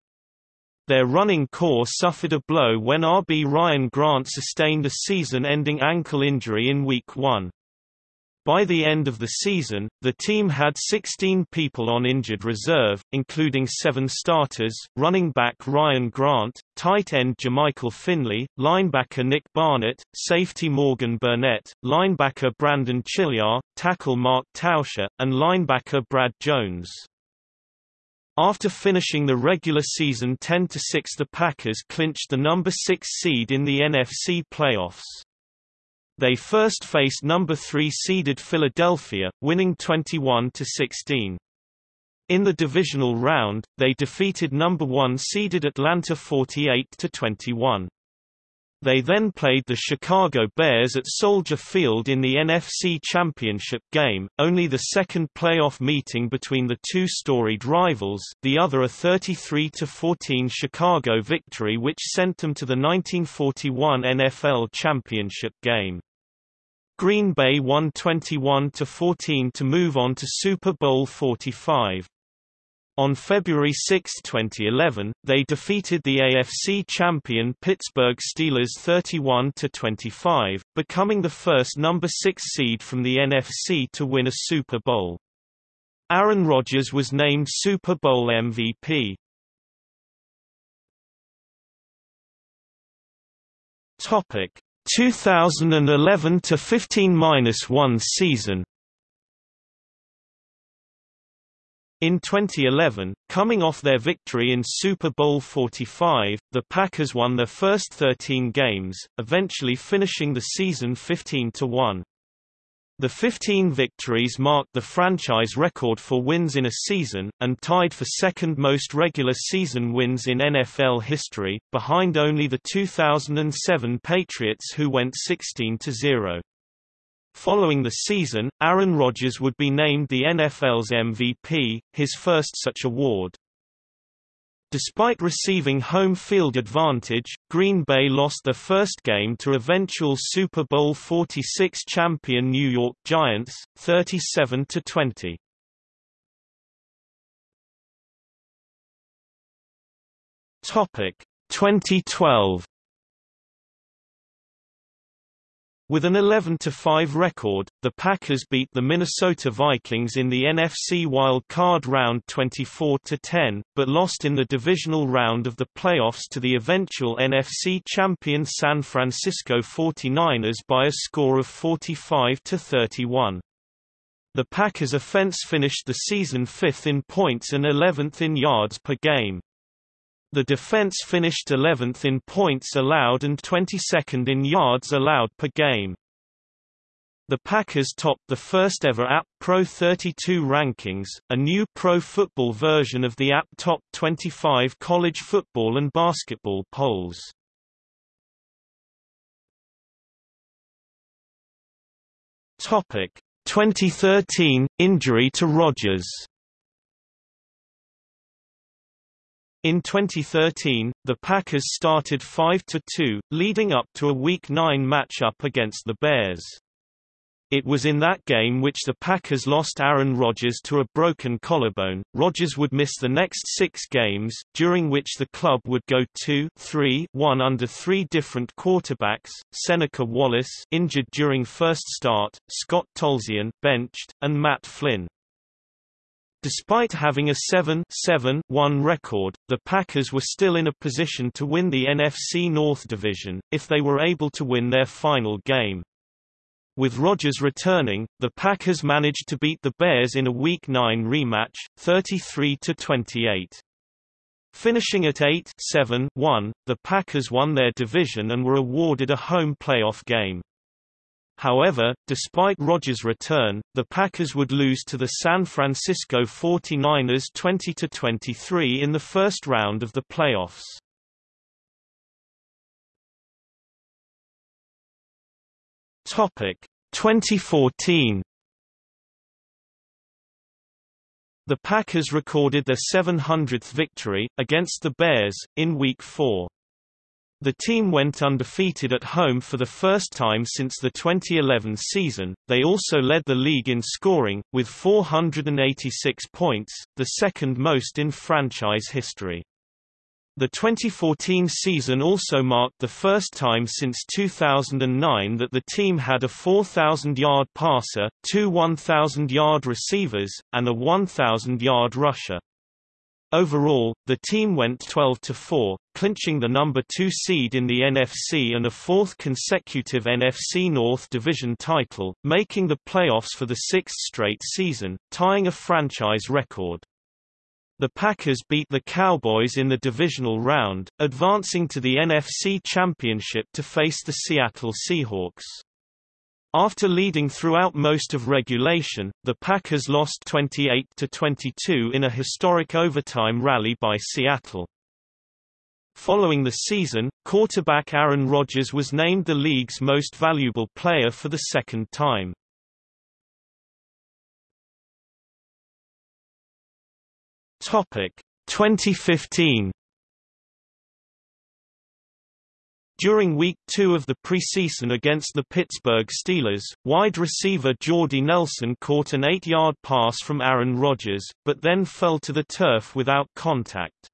Their running corps suffered a blow when RB Ryan Grant sustained a season-ending ankle injury in Week 1. By the end of the season, the team had 16 people on injured reserve, including seven starters, running back Ryan Grant, tight end Jermichael Finley, linebacker Nick Barnett, safety Morgan Burnett, linebacker Brandon Chillar, tackle Mark Tauscher, and linebacker Brad Jones. After finishing the regular season 10-6 the Packers clinched the number 6 seed in the NFC playoffs. They first faced number 3 seeded Philadelphia, winning 21-16. In the divisional round, they defeated number 1 seeded Atlanta 48-21. They then played the Chicago Bears at Soldier Field in the NFC Championship game, only the second playoff meeting between the two storied rivals, the other a 33-14 Chicago victory which sent them to the 1941 NFL Championship game. Green Bay won 21-14 to move on to Super Bowl 45. On February 6, 2011, they defeated the AFC champion Pittsburgh Steelers 31-25, becoming the first number 6 seed from the NFC to win a Super Bowl. Aaron Rodgers was named Super Bowl MVP. Topic: 2011 to 15-1 season In 2011, coming off their victory in Super Bowl 45, the Packers won their first 13 games, eventually finishing the season 15-1. The 15 victories marked the franchise record for wins in a season, and tied for second most regular season wins in NFL history, behind only the 2007 Patriots who went 16-0. Following the season, Aaron Rodgers would be named the NFL's MVP, his first such award. Despite receiving home field advantage, Green Bay lost their first game to eventual Super Bowl 46 champion New York Giants, 37 to 20. Topic 2012 With an 11-5 record, the Packers beat the Minnesota Vikings in the NFC Wild Card Round 24-10, but lost in the divisional round of the playoffs to the eventual NFC champion San Francisco 49ers by a score of 45-31. The Packers' offense finished the season fifth in points and 11th in yards per game. The defense finished 11th in points allowed and 22nd in yards allowed per game. The Packers topped the first ever AP Pro 32 rankings, a new pro football version of the AP Top 25 college football and basketball polls. Topic 2013 injury to Rodgers In 2013, the Packers started 5–2, leading up to a Week 9 matchup against the Bears. It was in that game which the Packers lost Aaron Rodgers to a broken collarbone. Rodgers would miss the next six games, during which the club would go 2-3-1 under three different quarterbacks, Seneca Wallace injured during first start, Scott Tolzien benched, and Matt Flynn. Despite having a 7-7-1 record, the Packers were still in a position to win the NFC North Division, if they were able to win their final game. With Rodgers returning, the Packers managed to beat the Bears in a Week 9 rematch, 33-28. Finishing at 8-7-1, the Packers won their division and were awarded a home playoff game. However, despite Rodgers' return, the Packers would lose to the San Francisco 49ers 20-23 in the first round of the playoffs. Topic 2014 The Packers recorded their 700th victory, against the Bears, in Week 4. The team went undefeated at home for the first time since the 2011 season. They also led the league in scoring, with 486 points, the second most in franchise history. The 2014 season also marked the first time since 2009 that the team had a 4,000-yard passer, two 1,000-yard receivers, and a 1,000-yard rusher. Overall, the team went 12-4, clinching the number 2 seed in the NFC and a fourth consecutive NFC North Division title, making the playoffs for the sixth straight season, tying a franchise record. The Packers beat the Cowboys in the divisional round, advancing to the NFC Championship to face the Seattle Seahawks. After leading throughout most of regulation, the Packers lost 28-22 in a historic overtime rally by Seattle. Following the season, quarterback Aaron Rodgers was named the league's most valuable player for the second time. Topic 2015 During Week 2 of the preseason against the Pittsburgh Steelers, wide receiver Jordy Nelson caught an 8-yard pass from Aaron Rodgers, but then fell to the turf without contact.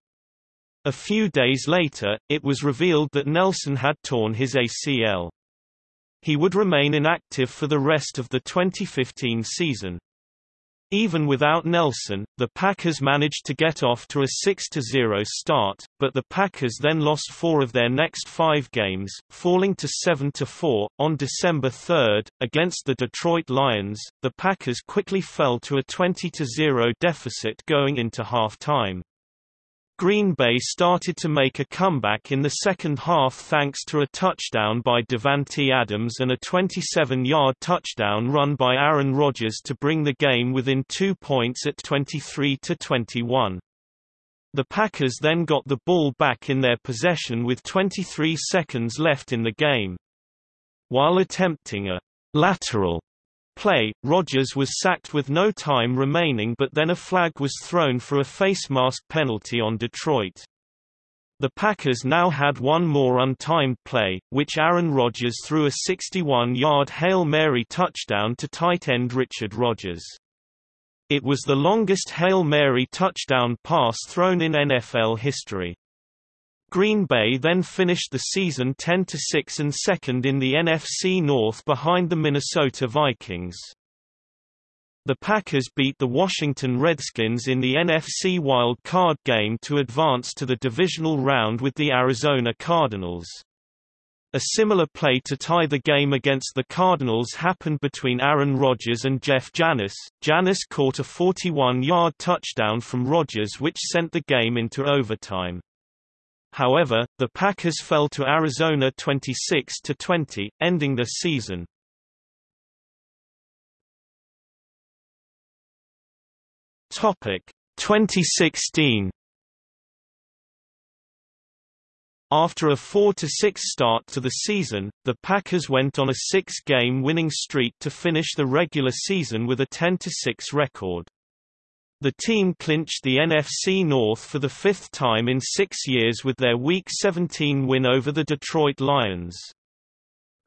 A few days later, it was revealed that Nelson had torn his ACL. He would remain inactive for the rest of the 2015 season. Even without Nelson, the Packers managed to get off to a 6-0 start, but the Packers then lost four of their next five games, falling to 7-4. On December 3, against the Detroit Lions, the Packers quickly fell to a 20-0 deficit going into halftime. Green Bay started to make a comeback in the second half thanks to a touchdown by Davante Adams and a 27-yard touchdown run by Aaron Rodgers to bring the game within two points at 23-21. The Packers then got the ball back in their possession with 23 seconds left in the game. While attempting a lateral play, Rodgers was sacked with no time remaining but then a flag was thrown for a face mask penalty on Detroit. The Packers now had one more untimed play, which Aaron Rodgers threw a 61-yard Hail Mary touchdown to tight end Richard Rodgers. It was the longest Hail Mary touchdown pass thrown in NFL history. Green Bay then finished the season 10-6 and second in the NFC North behind the Minnesota Vikings. The Packers beat the Washington Redskins in the NFC Wild Card game to advance to the divisional round with the Arizona Cardinals. A similar play to tie the game against the Cardinals happened between Aaron Rodgers and Jeff Janis. Janis caught a 41-yard touchdown from Rodgers which sent the game into overtime. However, the Packers fell to Arizona 26-20, ending the season. Topic 2016 After a 4-6 start to the season, the Packers went on a six-game winning streak to finish the regular season with a 10-6 record. The team clinched the NFC North for the fifth time in six years with their Week 17 win over the Detroit Lions.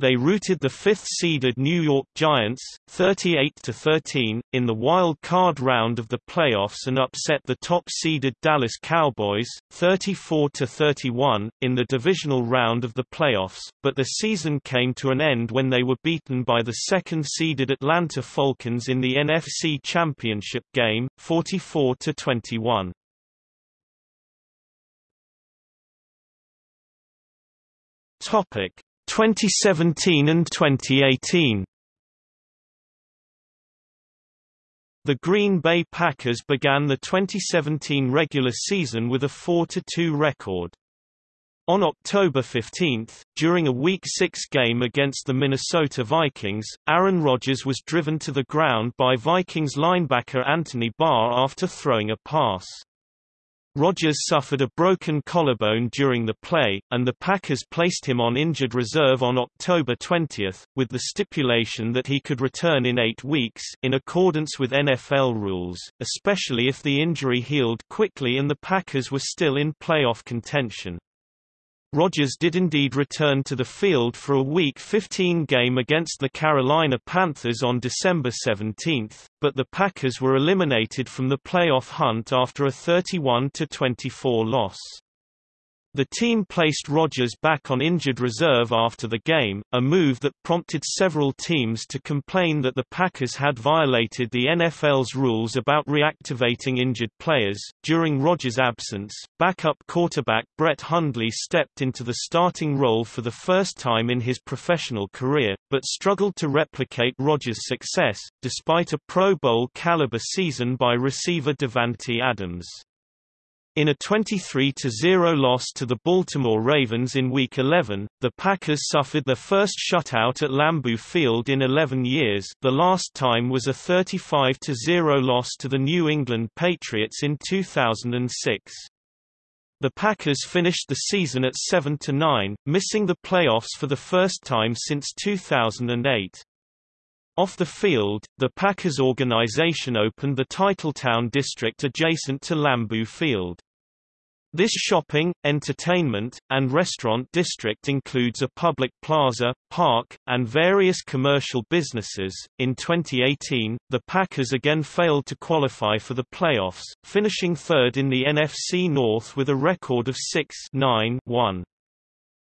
They routed the fifth-seeded New York Giants, 38-13, in the wild card round of the playoffs and upset the top-seeded Dallas Cowboys, 34-31, in the divisional round of the playoffs, but the season came to an end when they were beaten by the second-seeded Atlanta Falcons in the NFC Championship game, 44-21. Topic 2017 and 2018 The Green Bay Packers began the 2017 regular season with a 4-2 record. On October 15, during a Week 6 game against the Minnesota Vikings, Aaron Rodgers was driven to the ground by Vikings linebacker Anthony Barr after throwing a pass. Rodgers suffered a broken collarbone during the play, and the Packers placed him on injured reserve on October 20, with the stipulation that he could return in eight weeks, in accordance with NFL rules, especially if the injury healed quickly and the Packers were still in playoff contention. Rodgers did indeed return to the field for a Week 15 game against the Carolina Panthers on December 17, but the Packers were eliminated from the playoff hunt after a 31-24 loss. The team placed Rodgers back on injured reserve after the game, a move that prompted several teams to complain that the Packers had violated the NFL's rules about reactivating injured players. During Rodgers' absence, backup quarterback Brett Hundley stepped into the starting role for the first time in his professional career, but struggled to replicate Rodgers' success, despite a Pro Bowl caliber season by receiver Davante Adams. In a 23-0 loss to the Baltimore Ravens in Week 11, the Packers suffered their first shutout at Lambeau Field in 11 years the last time was a 35-0 loss to the New England Patriots in 2006. The Packers finished the season at 7-9, missing the playoffs for the first time since 2008. Off the field, the Packers organization opened the Titletown district adjacent to Lambeau Field. This shopping, entertainment, and restaurant district includes a public plaza, park, and various commercial businesses. In 2018, the Packers again failed to qualify for the playoffs, finishing third in the NFC North with a record of 6-9-1.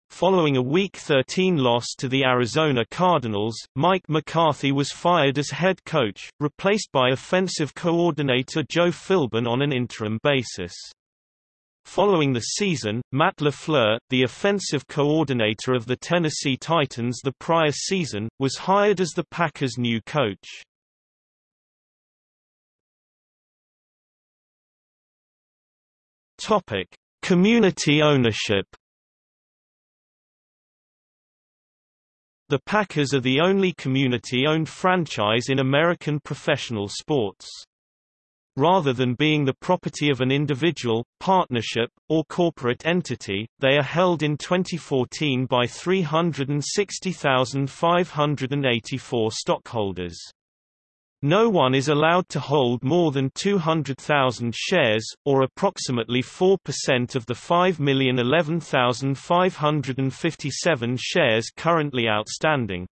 Following a Week 13 loss to the Arizona Cardinals, Mike McCarthy was fired as head coach, replaced by offensive coordinator Joe Philbin on an interim basis. Following the season, Matt LaFleur, the offensive coordinator of the Tennessee Titans the prior season, was hired as the Packers' new coach. Topic: Community ownership The Packers are the only community-owned franchise in American professional sports. Rather than being the property of an individual, partnership, or corporate entity, they are held in 2014 by 360,584 stockholders. No one is allowed to hold more than 200,000 shares, or approximately 4% of the 5,011,557 shares currently outstanding.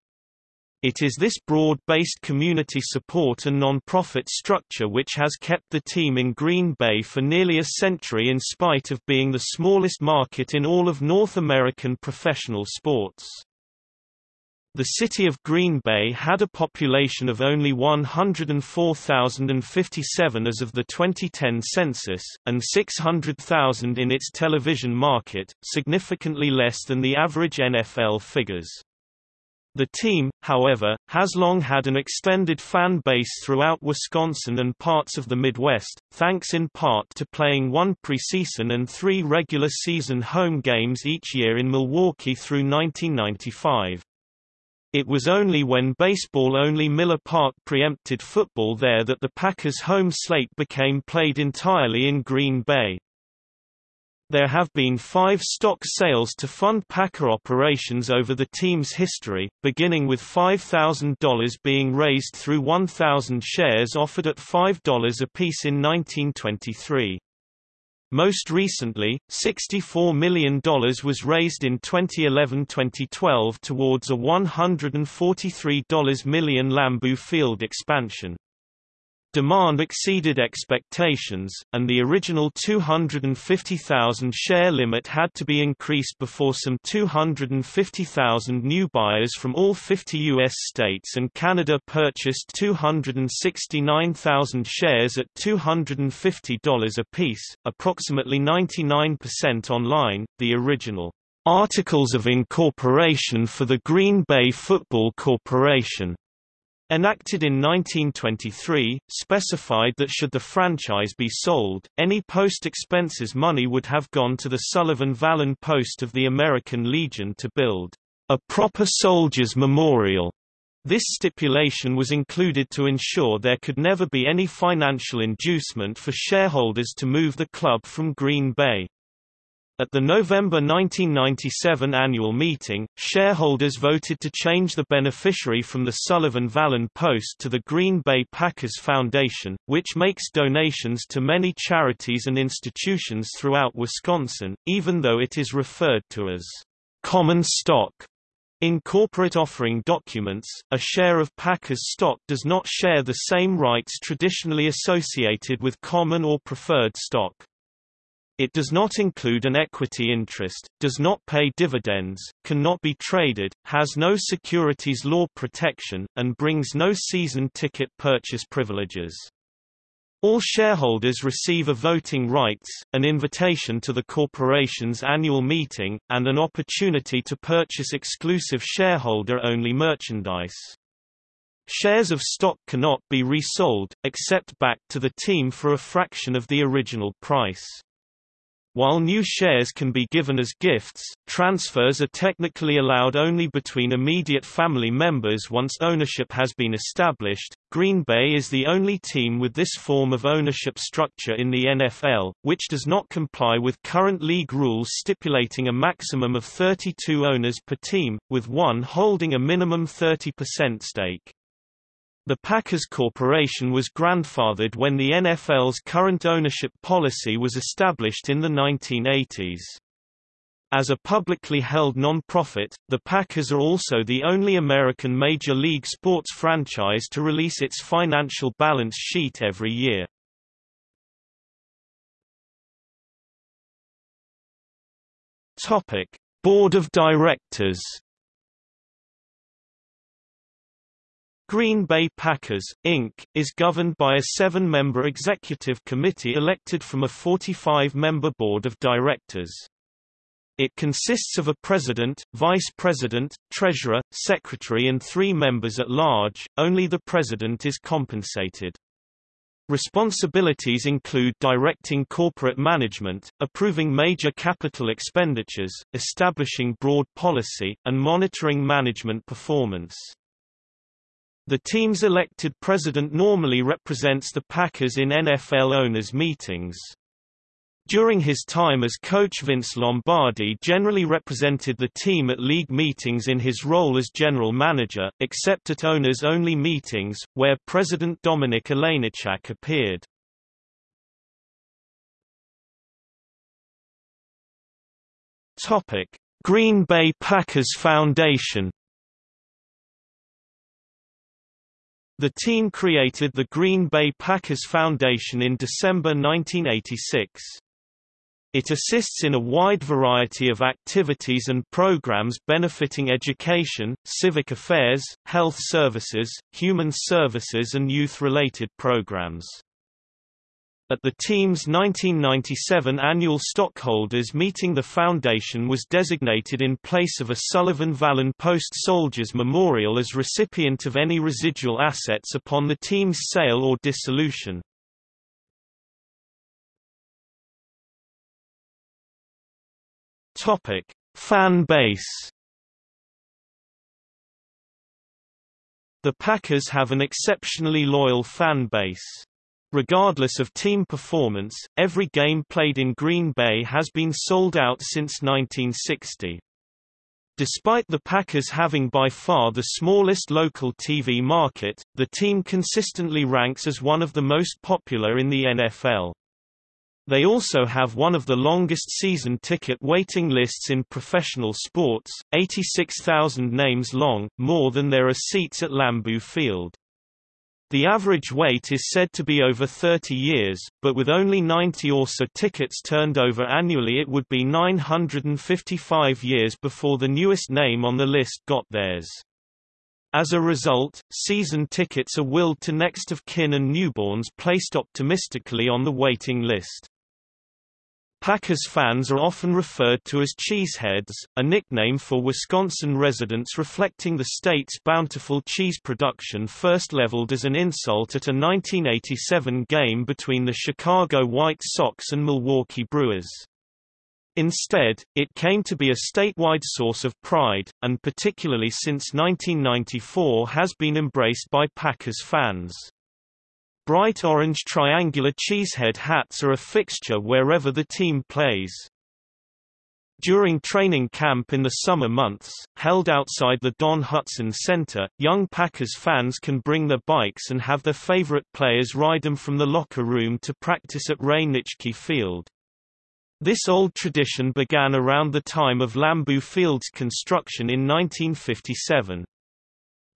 It is this broad-based community support and non-profit structure which has kept the team in Green Bay for nearly a century in spite of being the smallest market in all of North American professional sports. The city of Green Bay had a population of only 104,057 as of the 2010 census, and 600,000 in its television market, significantly less than the average NFL figures. The team, however, has long had an extended fan base throughout Wisconsin and parts of the Midwest, thanks in part to playing one preseason and three regular season home games each year in Milwaukee through 1995. It was only when baseball-only Miller Park preempted football there that the Packers' home slate became played entirely in Green Bay. There have been five stock sales to fund Packer operations over the team's history, beginning with $5,000 being raised through 1,000 shares offered at $5 apiece in 1923. Most recently, $64 million was raised in 2011-2012 towards a $143 million Lambeau Field expansion. Demand exceeded expectations, and the original 250,000 share limit had to be increased before some 250,000 new buyers from all 50 U.S. states and Canada purchased 269,000 shares at $250 apiece, approximately 99% online. The original Articles of Incorporation for the Green Bay Football Corporation enacted in 1923, specified that should the franchise be sold, any post-expenses money would have gone to the Sullivan Wallen Post of the American Legion to build a proper soldier's memorial. This stipulation was included to ensure there could never be any financial inducement for shareholders to move the club from Green Bay. At the November 1997 annual meeting, shareholders voted to change the beneficiary from the Sullivan Wallen Post to the Green Bay Packers Foundation, which makes donations to many charities and institutions throughout Wisconsin, even though it is referred to as common stock. In corporate offering documents, a share of Packers stock does not share the same rights traditionally associated with common or preferred stock. It does not include an equity interest, does not pay dividends, cannot be traded, has no securities law protection, and brings no season ticket purchase privileges. All shareholders receive a voting rights, an invitation to the corporation's annual meeting, and an opportunity to purchase exclusive shareholder-only merchandise. Shares of stock cannot be resold, except back to the team for a fraction of the original price. While new shares can be given as gifts, transfers are technically allowed only between immediate family members once ownership has been established. Green Bay is the only team with this form of ownership structure in the NFL, which does not comply with current league rules stipulating a maximum of 32 owners per team, with one holding a minimum 30% stake. The Packers Corporation was grandfathered when the NFL's current ownership policy was established in the 1980s. As a publicly held non-profit, the Packers are also the only American Major League sports franchise to release its financial balance sheet every year. Topic: Board of Directors Green Bay Packers, Inc., is governed by a seven-member executive committee elected from a 45-member board of directors. It consists of a president, vice president, treasurer, secretary and three members at large, only the president is compensated. Responsibilities include directing corporate management, approving major capital expenditures, establishing broad policy, and monitoring management performance. The team's elected president normally represents the Packers in NFL owners' meetings. During his time as coach Vince Lombardi generally represented the team at league meetings in his role as general manager, except at owners-only meetings, where President Dominik Olejniczak appeared. Green Bay Packers Foundation The team created the Green Bay Packers Foundation in December 1986. It assists in a wide variety of activities and programs benefiting education, civic affairs, health services, human services and youth-related programs. At the team's 1997 annual stockholders meeting the foundation was designated in place of a Sullivan Wallen Post Soldiers Memorial as recipient of any residual assets upon the team's sale or dissolution. Topic: Fan base The Packers have an exceptionally loyal fan base. Regardless of team performance, every game played in Green Bay has been sold out since 1960. Despite the Packers having by far the smallest local TV market, the team consistently ranks as one of the most popular in the NFL. They also have one of the longest season ticket waiting lists in professional sports, 86,000 names long, more than there are seats at Lambeau Field. The average wait is said to be over 30 years, but with only 90 or so tickets turned over annually it would be 955 years before the newest name on the list got theirs. As a result, season tickets are willed to next of kin and newborns placed optimistically on the waiting list. Packers fans are often referred to as cheeseheads, a nickname for Wisconsin residents reflecting the state's bountiful cheese production first leveled as an insult at a 1987 game between the Chicago White Sox and Milwaukee Brewers. Instead, it came to be a statewide source of pride, and particularly since 1994 has been embraced by Packers fans. Bright orange triangular cheesehead hats are a fixture wherever the team plays. During training camp in the summer months, held outside the Don Hutson Center, young Packers fans can bring their bikes and have their favorite players ride them from the locker room to practice at Ray Nitschke Field. This old tradition began around the time of Lambeau Field's construction in 1957.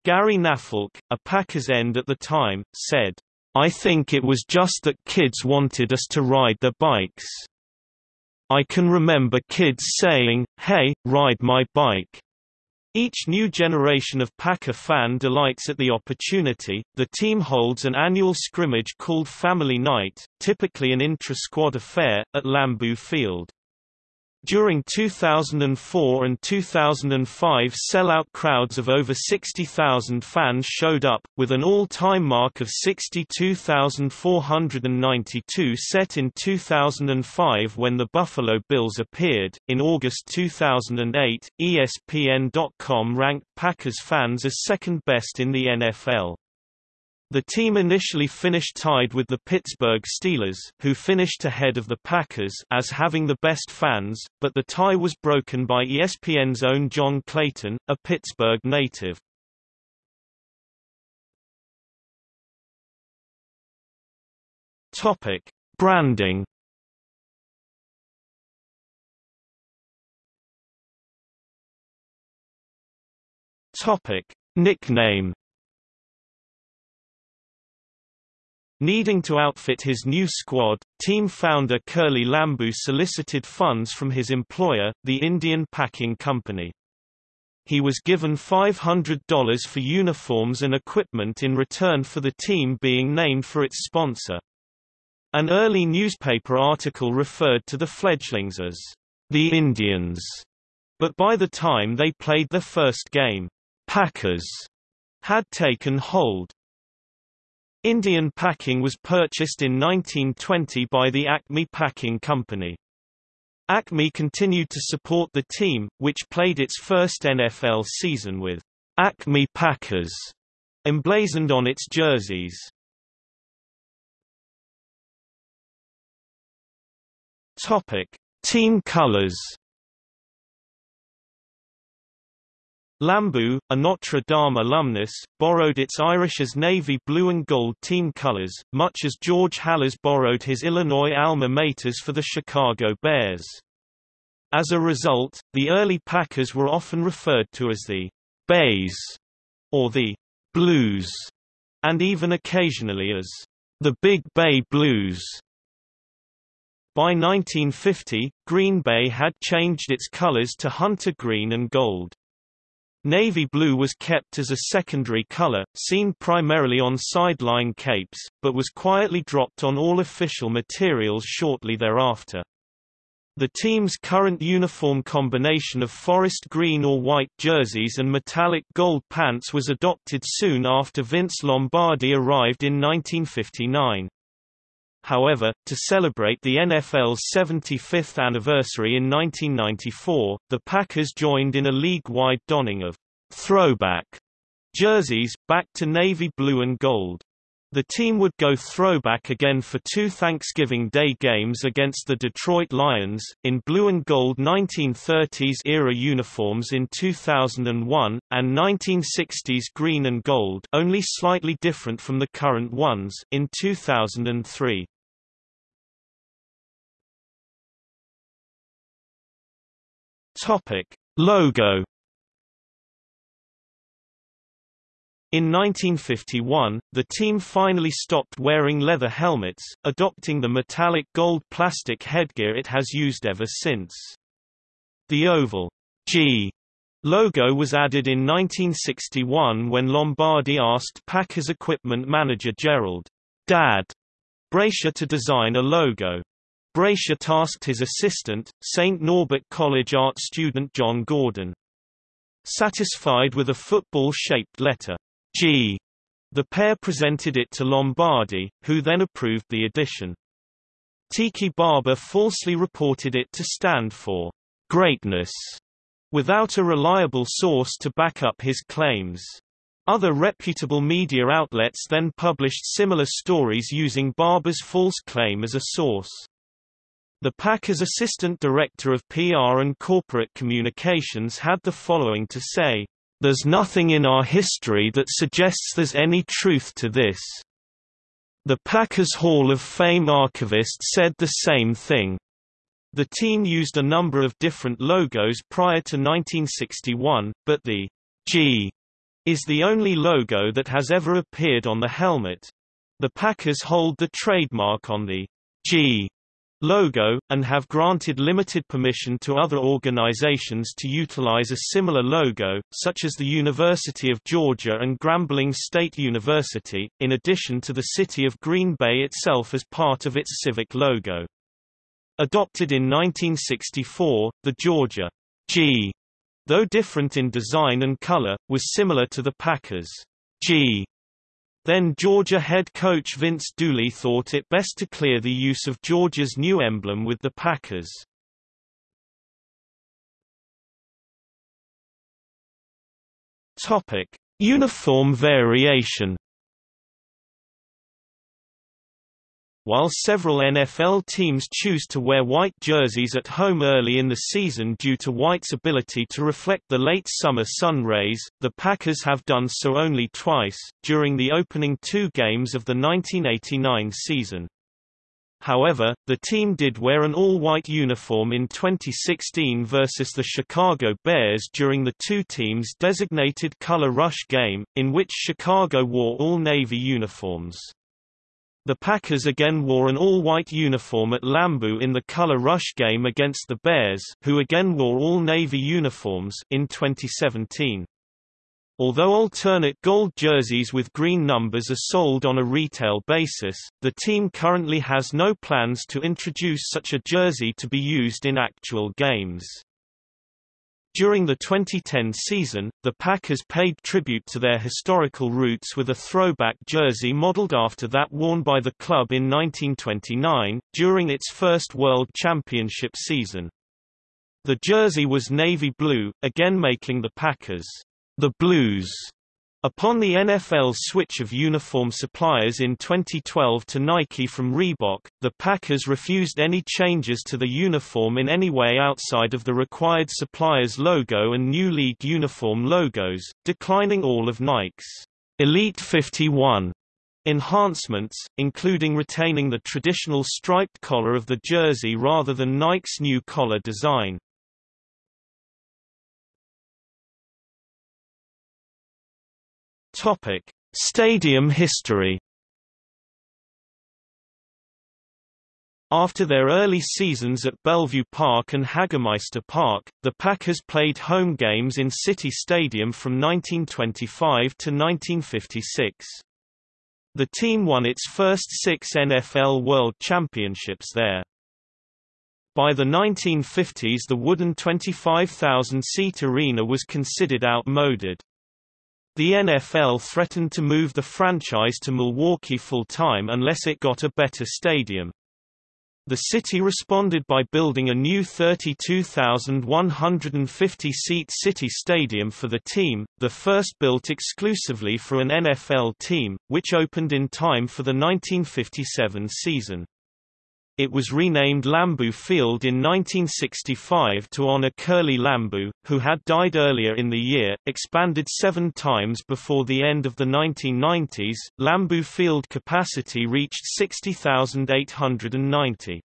Gary Knafelc, a Packers end at the time, said, I think it was just that kids wanted us to ride their bikes. I can remember kids saying, hey, ride my bike. Each new generation of Packer fan delights at the opportunity. The team holds an annual scrimmage called Family Night, typically an intra-squad affair, at Lambeau Field. During 2004 and 2005 sellout crowds of over 60,000 fans showed up, with an all-time mark of 62,492 set in 2005 when the Buffalo Bills appeared. In August 2008, ESPN.com ranked Packers fans as second best in the NFL. The team initially finished tied with the Pittsburgh Steelers who finished ahead of the Packers as having the best fans, but the tie was broken by ESPN's own John Clayton, a Pittsburgh native. Topic: Branding Topic: Nickname Needing to outfit his new squad, team founder Curly Lambeau solicited funds from his employer, the Indian Packing Company. He was given $500 for uniforms and equipment in return for the team being named for its sponsor. An early newspaper article referred to the fledglings as the Indians, but by the time they played their first game, Packers had taken hold. Indian Packing was purchased in 1920 by the Acme Packing Company. Acme continued to support the team, which played its first NFL season with Acme Packers emblazoned on its jerseys. Topic: Team colors Lambeau, a Notre Dame alumnus, borrowed its Irish's navy blue and gold team colors, much as George Halas borrowed his Illinois alma maters for the Chicago Bears. As a result, the early Packers were often referred to as the Bays or the Blues, and even occasionally as the Big Bay Blues. By 1950, Green Bay had changed its colors to hunter green and gold. Navy blue was kept as a secondary color, seen primarily on sideline capes, but was quietly dropped on all official materials shortly thereafter. The team's current uniform combination of forest green or white jerseys and metallic gold pants was adopted soon after Vince Lombardi arrived in 1959. However, to celebrate the NFL's 75th anniversary in 1994, the Packers joined in a league-wide donning of throwback jerseys, back to navy blue and gold. The team would go throwback again for two Thanksgiving Day games against the Detroit Lions, in blue and gold 1930s-era uniforms in 2001, and 1960s green and gold only slightly different from the current ones in 2003. Topic: Logo. In 1951, the team finally stopped wearing leather helmets, adopting the metallic gold plastic headgear it has used ever since. The oval G logo was added in 1961 when Lombardi asked Packers equipment manager Gerald Dad Braisher to design a logo. Braisher tasked his assistant, St. Norbert College art student John Gordon. Satisfied with a football-shaped letter, G, the pair presented it to Lombardi, who then approved the addition. Tiki Barber falsely reported it to stand for greatness, without a reliable source to back up his claims. Other reputable media outlets then published similar stories using Barber's false claim as a source. The Packers assistant director of PR and corporate communications had the following to say, There's nothing in our history that suggests there's any truth to this. The Packers Hall of Fame archivist said the same thing. The team used a number of different logos prior to 1961, but the G is the only logo that has ever appeared on the helmet. The Packers hold the trademark on the G logo, and have granted limited permission to other organizations to utilize a similar logo, such as the University of Georgia and Grambling State University, in addition to the city of Green Bay itself as part of its civic logo. Adopted in 1964, the Georgia G, though different in design and color, was similar to the Packers G then Georgia head coach Vince Dooley thought it best to clear the use of Georgia's new emblem with the Packers. Topic: Uniform variation While several NFL teams choose to wear white jerseys at home early in the season due to white's ability to reflect the late summer sun rays, the Packers have done so only twice, during the opening two games of the 1989 season. However, the team did wear an all-white uniform in 2016 versus the Chicago Bears during the two teams' designated color rush game, in which Chicago wore all-navy uniforms. The Packers again wore an all-white uniform at Lambeau in the color rush game against the Bears who again wore all-navy uniforms in 2017. Although alternate gold jerseys with green numbers are sold on a retail basis, the team currently has no plans to introduce such a jersey to be used in actual games. During the 2010 season, the Packers paid tribute to their historical roots with a throwback jersey modeled after that worn by the club in 1929, during its first World Championship season. The jersey was navy blue, again making the Packers the Blues Upon the NFL's switch of uniform suppliers in 2012 to Nike from Reebok, the Packers refused any changes to the uniform in any way outside of the required supplier's logo and new league uniform logos, declining all of Nike's Elite 51 enhancements, including retaining the traditional striped collar of the jersey rather than Nike's new collar design. Topic: Stadium history. After their early seasons at Bellevue Park and Hagemeister Park, the Packers played home games in City Stadium from 1925 to 1956. The team won its first six NFL World Championships there. By the 1950s the wooden 25,000-seat arena was considered outmoded. The NFL threatened to move the franchise to Milwaukee full-time unless it got a better stadium. The city responded by building a new 32,150-seat city stadium for the team, the first built exclusively for an NFL team, which opened in time for the 1957 season. It was renamed Lambeau Field in 1965 to honor Curly Lambeau, who had died earlier in the year. Expanded seven times before the end of the 1990s, Lambeau Field capacity reached 60,890.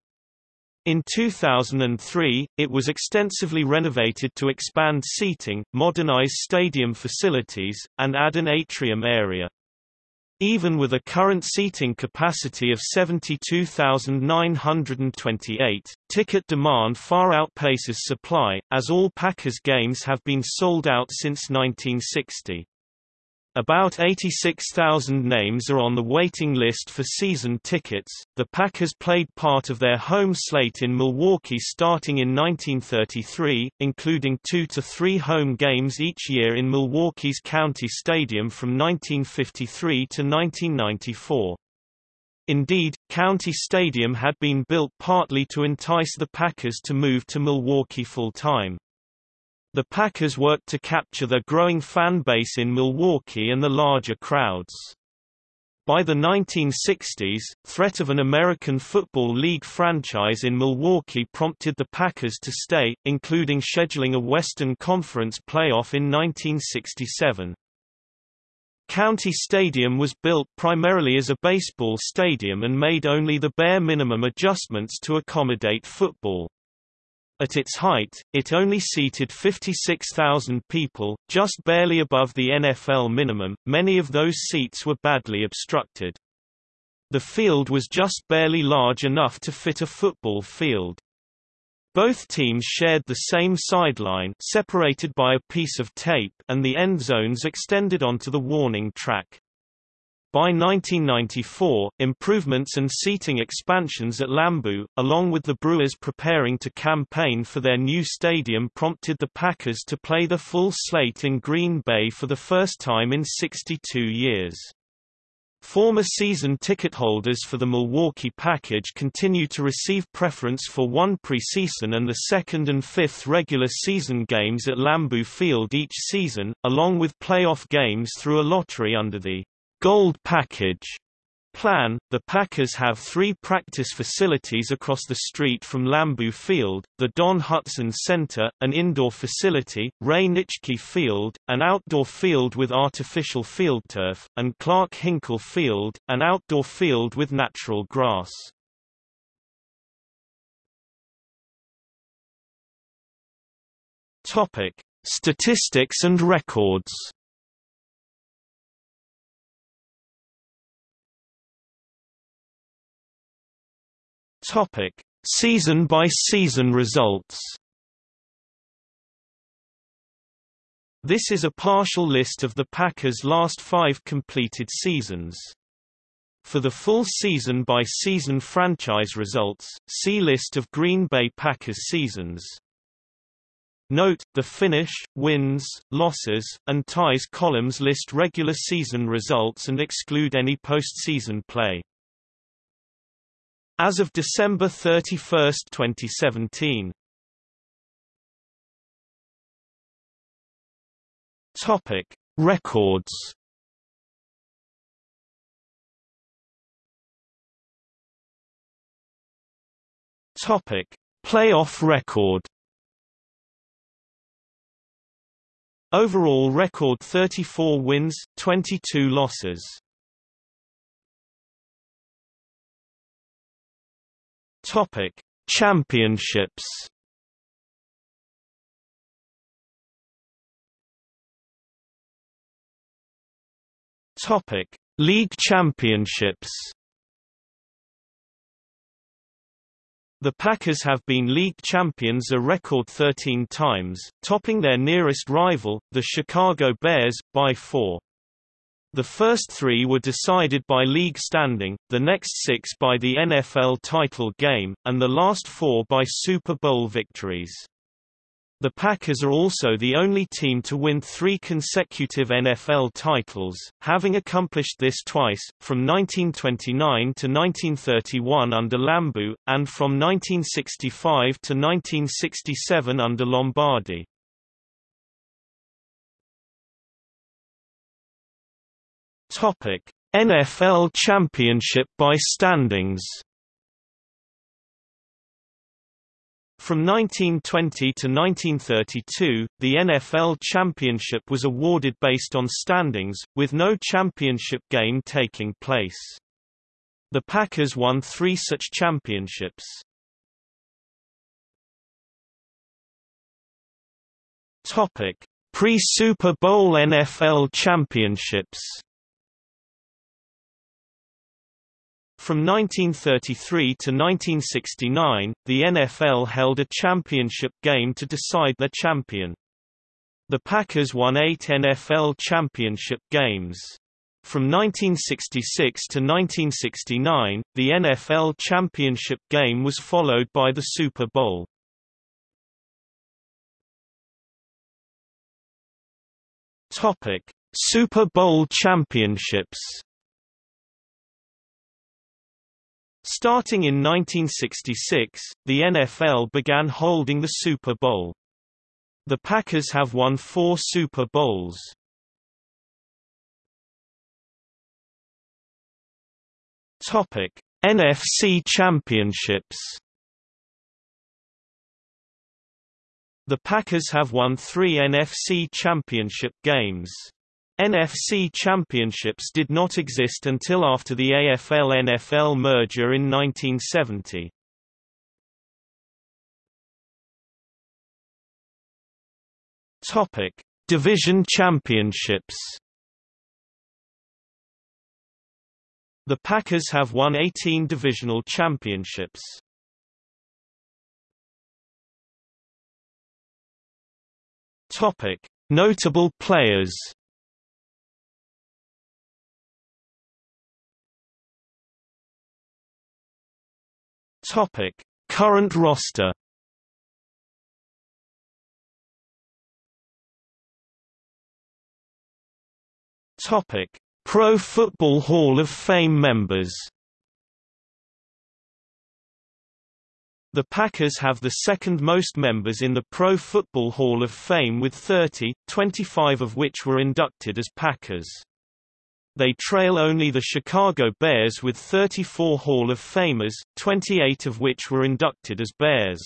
In 2003, it was extensively renovated to expand seating, modernize stadium facilities, and add an atrium area. Even with a current seating capacity of 72,928, ticket demand far outpaces supply, as all Packers games have been sold out since 1960. About 86,000 names are on the waiting list for season tickets. The Packers played part of their home slate in Milwaukee starting in 1933, including two to three home games each year in Milwaukee's County Stadium from 1953 to 1994. Indeed, County Stadium had been built partly to entice the Packers to move to Milwaukee full-time. The Packers worked to capture the growing fan base in Milwaukee and the larger crowds. By the 1960s, threat of an American Football League franchise in Milwaukee prompted the Packers to stay, including scheduling a Western Conference playoff in 1967. County Stadium was built primarily as a baseball stadium and made only the bare minimum adjustments to accommodate football. At its height, it only seated 56,000 people, just barely above the NFL minimum. Many of those seats were badly obstructed. The field was just barely large enough to fit a football field. Both teams shared the same sideline separated by a piece of tape and the end zones extended onto the warning track. By 1994, improvements and seating expansions at Lambeau, along with the Brewers preparing to campaign for their new stadium prompted the Packers to play the full slate in Green Bay for the first time in 62 years. Former season ticket holders for the Milwaukee package continue to receive preference for one preseason and the second and fifth regular season games at Lambeau Field each season, along with playoff games through a lottery under the Gold Package plan. The Packers have three practice facilities across the street from Lambeau Field, the Don Hutson Center, an indoor facility, Ray Nitschke Field, an outdoor field with artificial field turf, and Clark Hinkle Field, an outdoor field with natural grass. Statistics and records. Topic: Season by season results. This is a partial list of the Packers' last 5 completed seasons. For the full season by season franchise results, see list of Green Bay Packers seasons. Note, the finish, wins, losses, and ties columns list regular season results and exclude any postseason play. As of December 31, 2017. Topic: Records. Topic: Playoff record. Overall record 34 wins, 22 losses. Topic: Championships. Topic: League Championships. The Packers have been league champions a record 13 times, topping their nearest rival, the Chicago Bears, by four. The first three were decided by league standing, the next six by the NFL title game, and the last four by Super Bowl victories. The Packers are also the only team to win three consecutive NFL titles, having accomplished this twice, from 1929 to 1931 under Lambeau, and from 1965 to 1967 under Lombardi. Topic: NFL Championship by standings. From 1920 to 1932, the NFL championship was awarded based on standings, with no championship game taking place. The Packers won three such championships. Pre-Super Bowl NFL championships From 1933 to 1969, the NFL held a championship game to decide their champion. The Packers won eight NFL championship games. From 1966 to 1969, the NFL championship game was followed by the Super Bowl. Super Bowl championships Starting in 1966, the NFL began holding the Super Bowl. The Packers have won four Super Bowls. Topic: NFC Championships. The Packers have won three NFC Championship games. NFC championships did not exist until after the AFL-NFL merger in 1970. Topic: Division championships. The Packers have won 18 divisional championships. Topic: Notable players. Topic: Current roster. Topic: Pro Football Hall of Fame members. The Packers have the second most members in the Pro Football Hall of Fame with 30, 25 of which were inducted as Packers. They trail only the Chicago Bears with 34 Hall of Famers, 28 of which were inducted as Bears.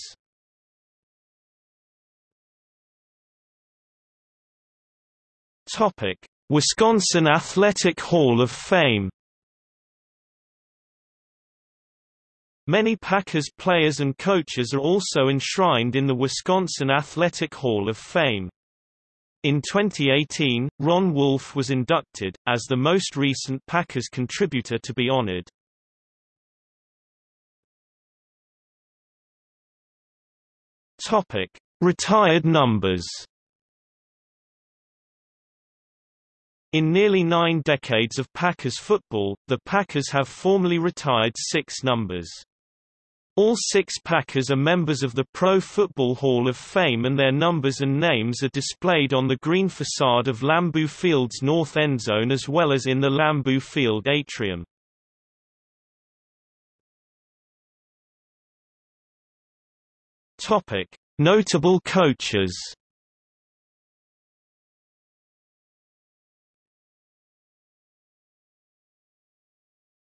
Topic: Wisconsin Athletic Hall of Fame Many Packers players and coaches are also enshrined in the Wisconsin Athletic Hall of Fame. In 2018, Ron Wolf was inducted, as the most recent Packers contributor to be honored. Retired numbers In nearly nine decades of Packers football, the Packers have formally retired six numbers. All six Packers are members of the Pro Football Hall of Fame and their numbers and names are displayed on the green facade of Lambeau Field's north end zone as well as in the Lambeau Field atrium. Notable coaches.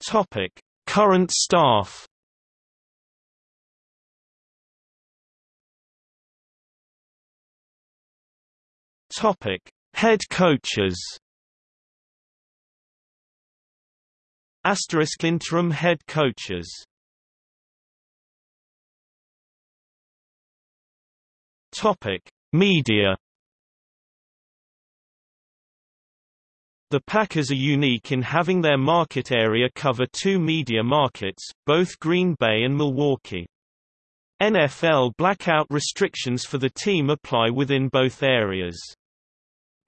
Topic: Current staff. Topic: Head coaches. Asterisk interim head coaches. Topic: Media. The Packers are unique in having their market area cover two media markets, both Green Bay and Milwaukee. NFL blackout restrictions for the team apply within both areas.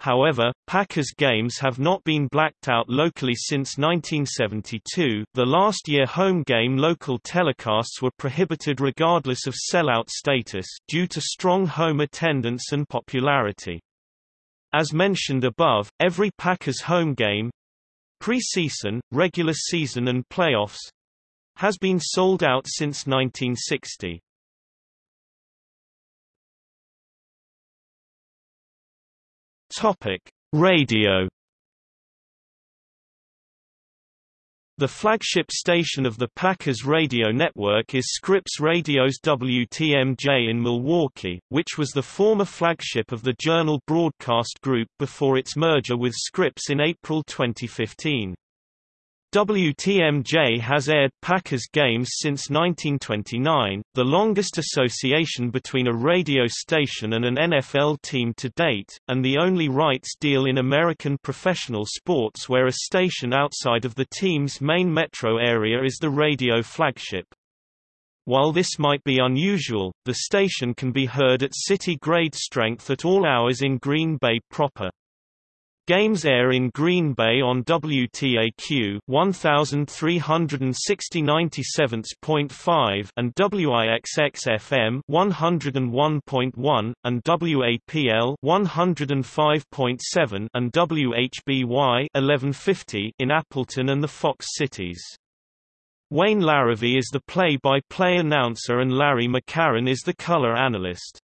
However, Packers games have not been blacked out locally since 1972. The last year home game local telecasts were prohibited regardless of sellout status due to strong home attendance and popularity. As mentioned above, every Packers home game preseason, regular season and playoffs has been sold out since 1960. Topic: Radio. The flagship station of the Packers radio network is Scripps Radio's WTMJ in Milwaukee, which was the former flagship of the Journal Broadcast Group before its merger with Scripps in April 2015. WTMJ has aired Packers games since 1929, the longest association between a radio station and an NFL team to date, and the only rights deal in American professional sports where a station outside of the team's main metro area is the radio flagship. While this might be unusual, the station can be heard at city-grade strength at all hours in Green Bay proper. Games air in Green Bay on WTAQ 1360.97.5 and WIXX-FM 101.1 and WAPL 105.7 and WHBY 1150 in Appleton and the Fox cities. Wayne Larrivee is the play-by-play -play announcer and Larry McCarren is the color analyst.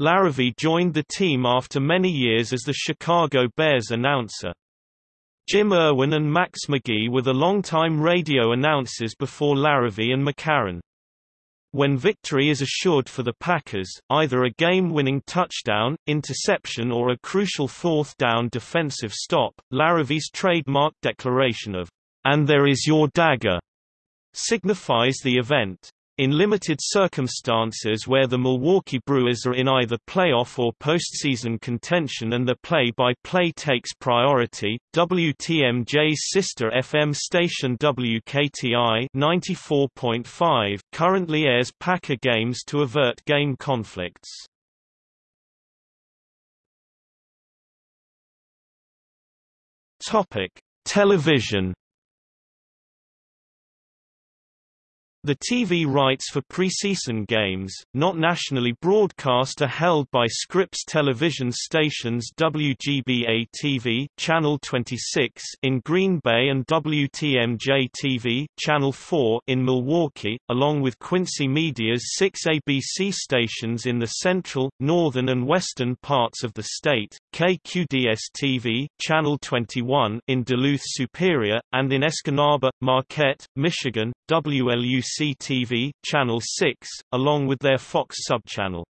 Larrivee joined the team after many years as the Chicago Bears announcer. Jim Irwin and Max McGee were the longtime radio announcers before Larrivee and McCarren. When victory is assured for the Packers, either a game-winning touchdown, interception or a crucial fourth down defensive stop, Larrivee's trademark declaration of, "'And there is your dagger' signifies the event. In limited circumstances where the Milwaukee Brewers are in either playoff or postseason contention and the play-by-play -play takes priority, WTMJ's sister FM station WKTI 94.5 currently airs Packer games to avert game conflicts. Topic: Television The TV rights for preseason games, not nationally broadcast are held by Scripps television stations WGBA-TV Channel 26 in Green Bay and WTMJ-TV Channel 4 in Milwaukee, along with Quincy Media's six ABC stations in the central, northern and western parts of the state, KQDS-TV Channel 21 in Duluth Superior, and in Escanaba, Marquette, Michigan, WLUC-TV Channel 6, along with their Fox subchannel.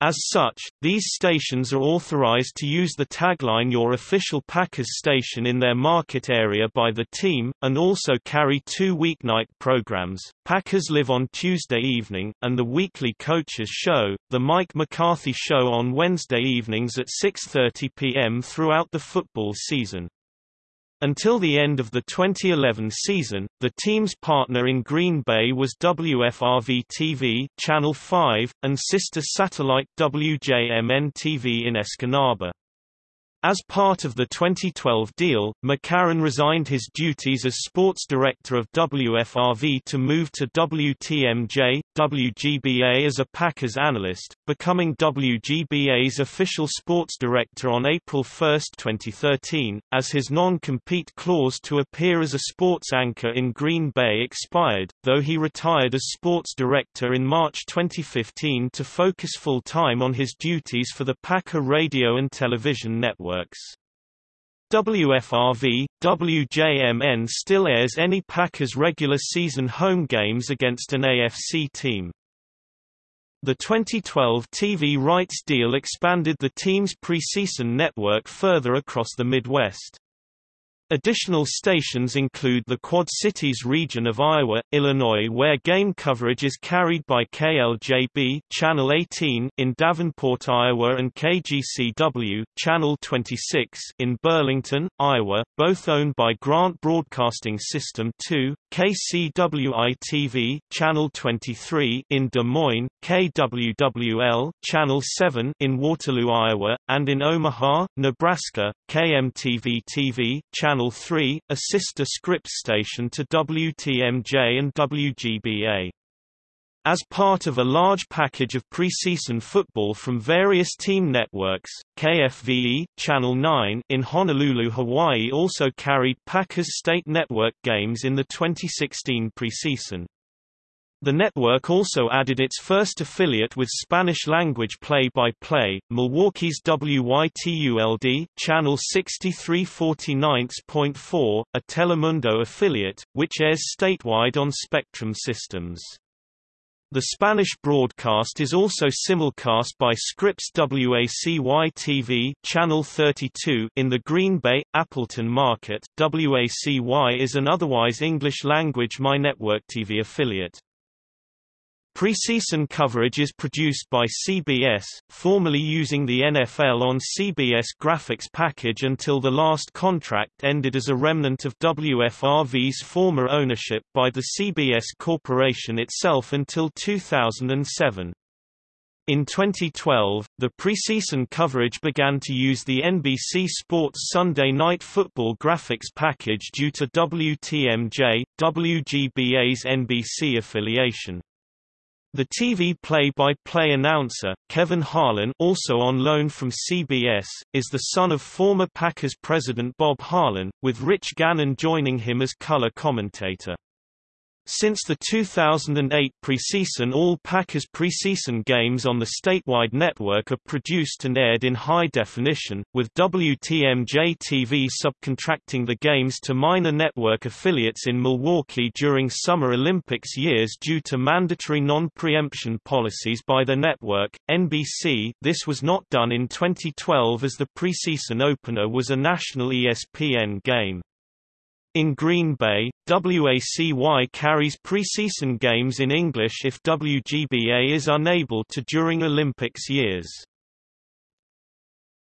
As such, these stations are authorized to use the tagline Your Official Packers Station in their market area by the team, and also carry two weeknight programs, Packers Live on Tuesday evening, and the weekly Coaches Show, The Mike McCarthy Show on Wednesday evenings at 6.30 p.m. throughout the football season. Until the end of the 2011 season, the team's partner in Green Bay was WFRV-TV Channel 5, and sister satellite WJMN-TV in Escanaba. As part of the 2012 deal, McCarren resigned his duties as sports director of WFRV to move to WTMJ, WGBA as a Packers analyst, becoming WGBA's official sports director on April 1, 2013, as his non-compete clause to appear as a sports anchor in Green Bay expired, though he retired as sports director in March 2015 to focus full-time on his duties for the Packer radio and television network networks. WFRV, WJMN still airs any Packers regular season home games against an AFC team. The 2012 TV rights deal expanded the team's preseason network further across the Midwest. Additional stations include the Quad Cities region of Iowa, Illinois where game coverage is carried by KLJB Channel 18 in Davenport, Iowa and KGCW Channel 26 in Burlington, Iowa, both owned by Grant Broadcasting System 2, KCWI-TV Channel 23 in Des Moines, KWWL Channel 7 in Waterloo, Iowa, and in Omaha, Nebraska, KMTV-TV Channel Channel 3, a sister Scripps station to WTMJ and WGBA. As part of a large package of preseason football from various team networks, KFVE Channel 9 in Honolulu, Hawaii also carried Packers State Network games in the 2016 preseason. The network also added its first affiliate with Spanish-language play-by-play, Milwaukee's WYTULD channel 6349.4, a Telemundo affiliate, which airs statewide on Spectrum systems. The Spanish broadcast is also simulcast by Scripps WACY-TV Channel 32 in the Green Bay, Appleton market. WACY is an otherwise English-language MyNetwork TV affiliate. Preseason coverage is produced by CBS, formerly using the NFL on CBS graphics package until the last contract ended as a remnant of WFRV's former ownership by the CBS Corporation itself until 2007. In 2012, the preseason coverage began to use the NBC Sports Sunday Night Football graphics package due to WTMJ, WGBA's NBC affiliation. The TV play-by-play -play announcer, Kevin Harlan also on loan from CBS, is the son of former Packers president Bob Harlan, with Rich Gannon joining him as color commentator. Since the 2008 preseason all Packers preseason games on the statewide network are produced and aired in high definition, with WTMJ-TV subcontracting the games to minor network affiliates in Milwaukee during Summer Olympics years due to mandatory non-preemption policies by the network, NBC. This was not done in 2012 as the preseason opener was a national ESPN game. In Green Bay, WACY carries preseason games in English if WGBA is unable to during Olympics years.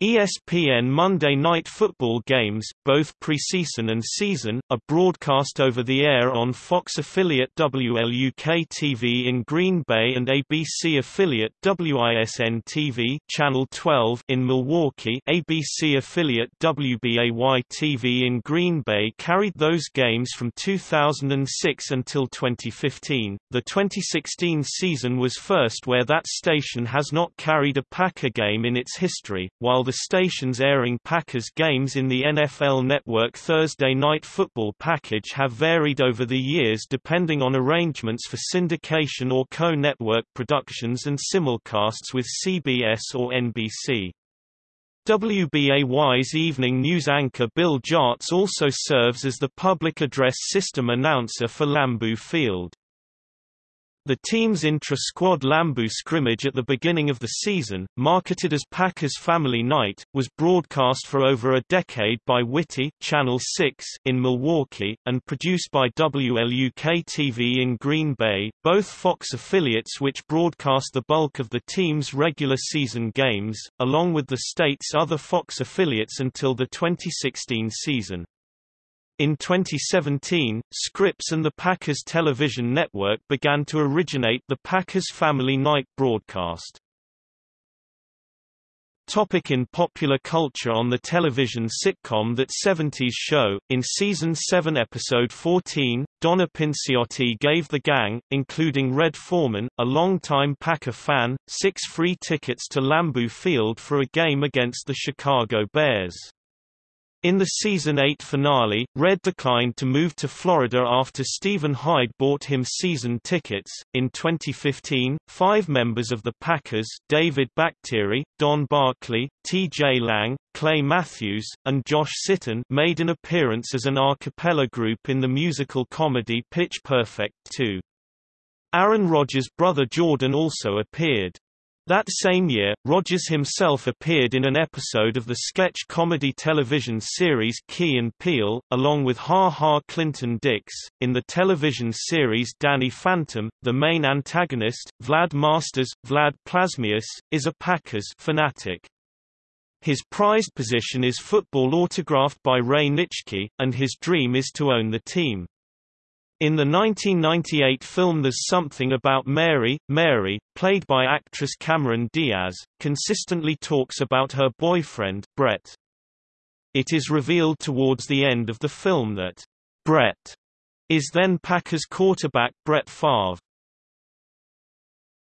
ESPN Monday Night Football games, both preseason and season, are broadcast over the air on Fox affiliate WLUK-TV in Green Bay and ABC affiliate WISN-TV Channel 12 in Milwaukee. ABC affiliate WBAY-TV in Green Bay carried those games from 2006 until 2015. The 2016 season was first where that station has not carried a Packer game in its history, while the the stations airing Packers games in the NFL Network Thursday Night Football package have varied over the years depending on arrangements for syndication or co-network productions and simulcasts with CBS or NBC. WBAY's evening news anchor Bill Jartz also serves as the public address system announcer for Lambeau Field. The team's intra-squad Lambeau scrimmage at the beginning of the season, marketed as Packers Family Night, was broadcast for over a decade by WITI Channel 6 in Milwaukee, and produced by WLUK-TV in Green Bay, both Fox affiliates which broadcast the bulk of the team's regular season games, along with the state's other Fox affiliates until the 2016 season. In 2017, Scripps and the Packers television network began to originate the Packers Family Night broadcast. Topic in popular culture On the television sitcom That 70s Show, in Season 7 Episode 14, Donna Pinciotti gave the gang, including Red Foreman, a longtime Packer fan, six free tickets to Lambeau Field for a game against the Chicago Bears. In the season 8 finale, Red declined to move to Florida after Steven Hyde bought him season tickets. In 2015, five members of the Packers David Bakhtiari, Don Barclay, T.J. Lang, Clay Matthews, and Josh Sitton made an appearance as an a cappella group in the musical comedy Pitch Perfect 2. Aaron Rodgers' brother Jordan also appeared. That same year, Rodgers himself appeared in an episode of the sketch comedy television series Key and Peele, along with Ha Ha Clinton Dix. In the television series Danny Phantom, the main antagonist, Vlad Masters, Vlad Plasmius, is a Packers fanatic. His prized position is football autographed by Ray Nitschke, and his dream is to own the team. In the 1998 film There's Something About Mary, Mary, played by actress Cameron Diaz, consistently talks about her boyfriend, Brett. It is revealed towards the end of the film that Brett is then Packers quarterback Brett Favre.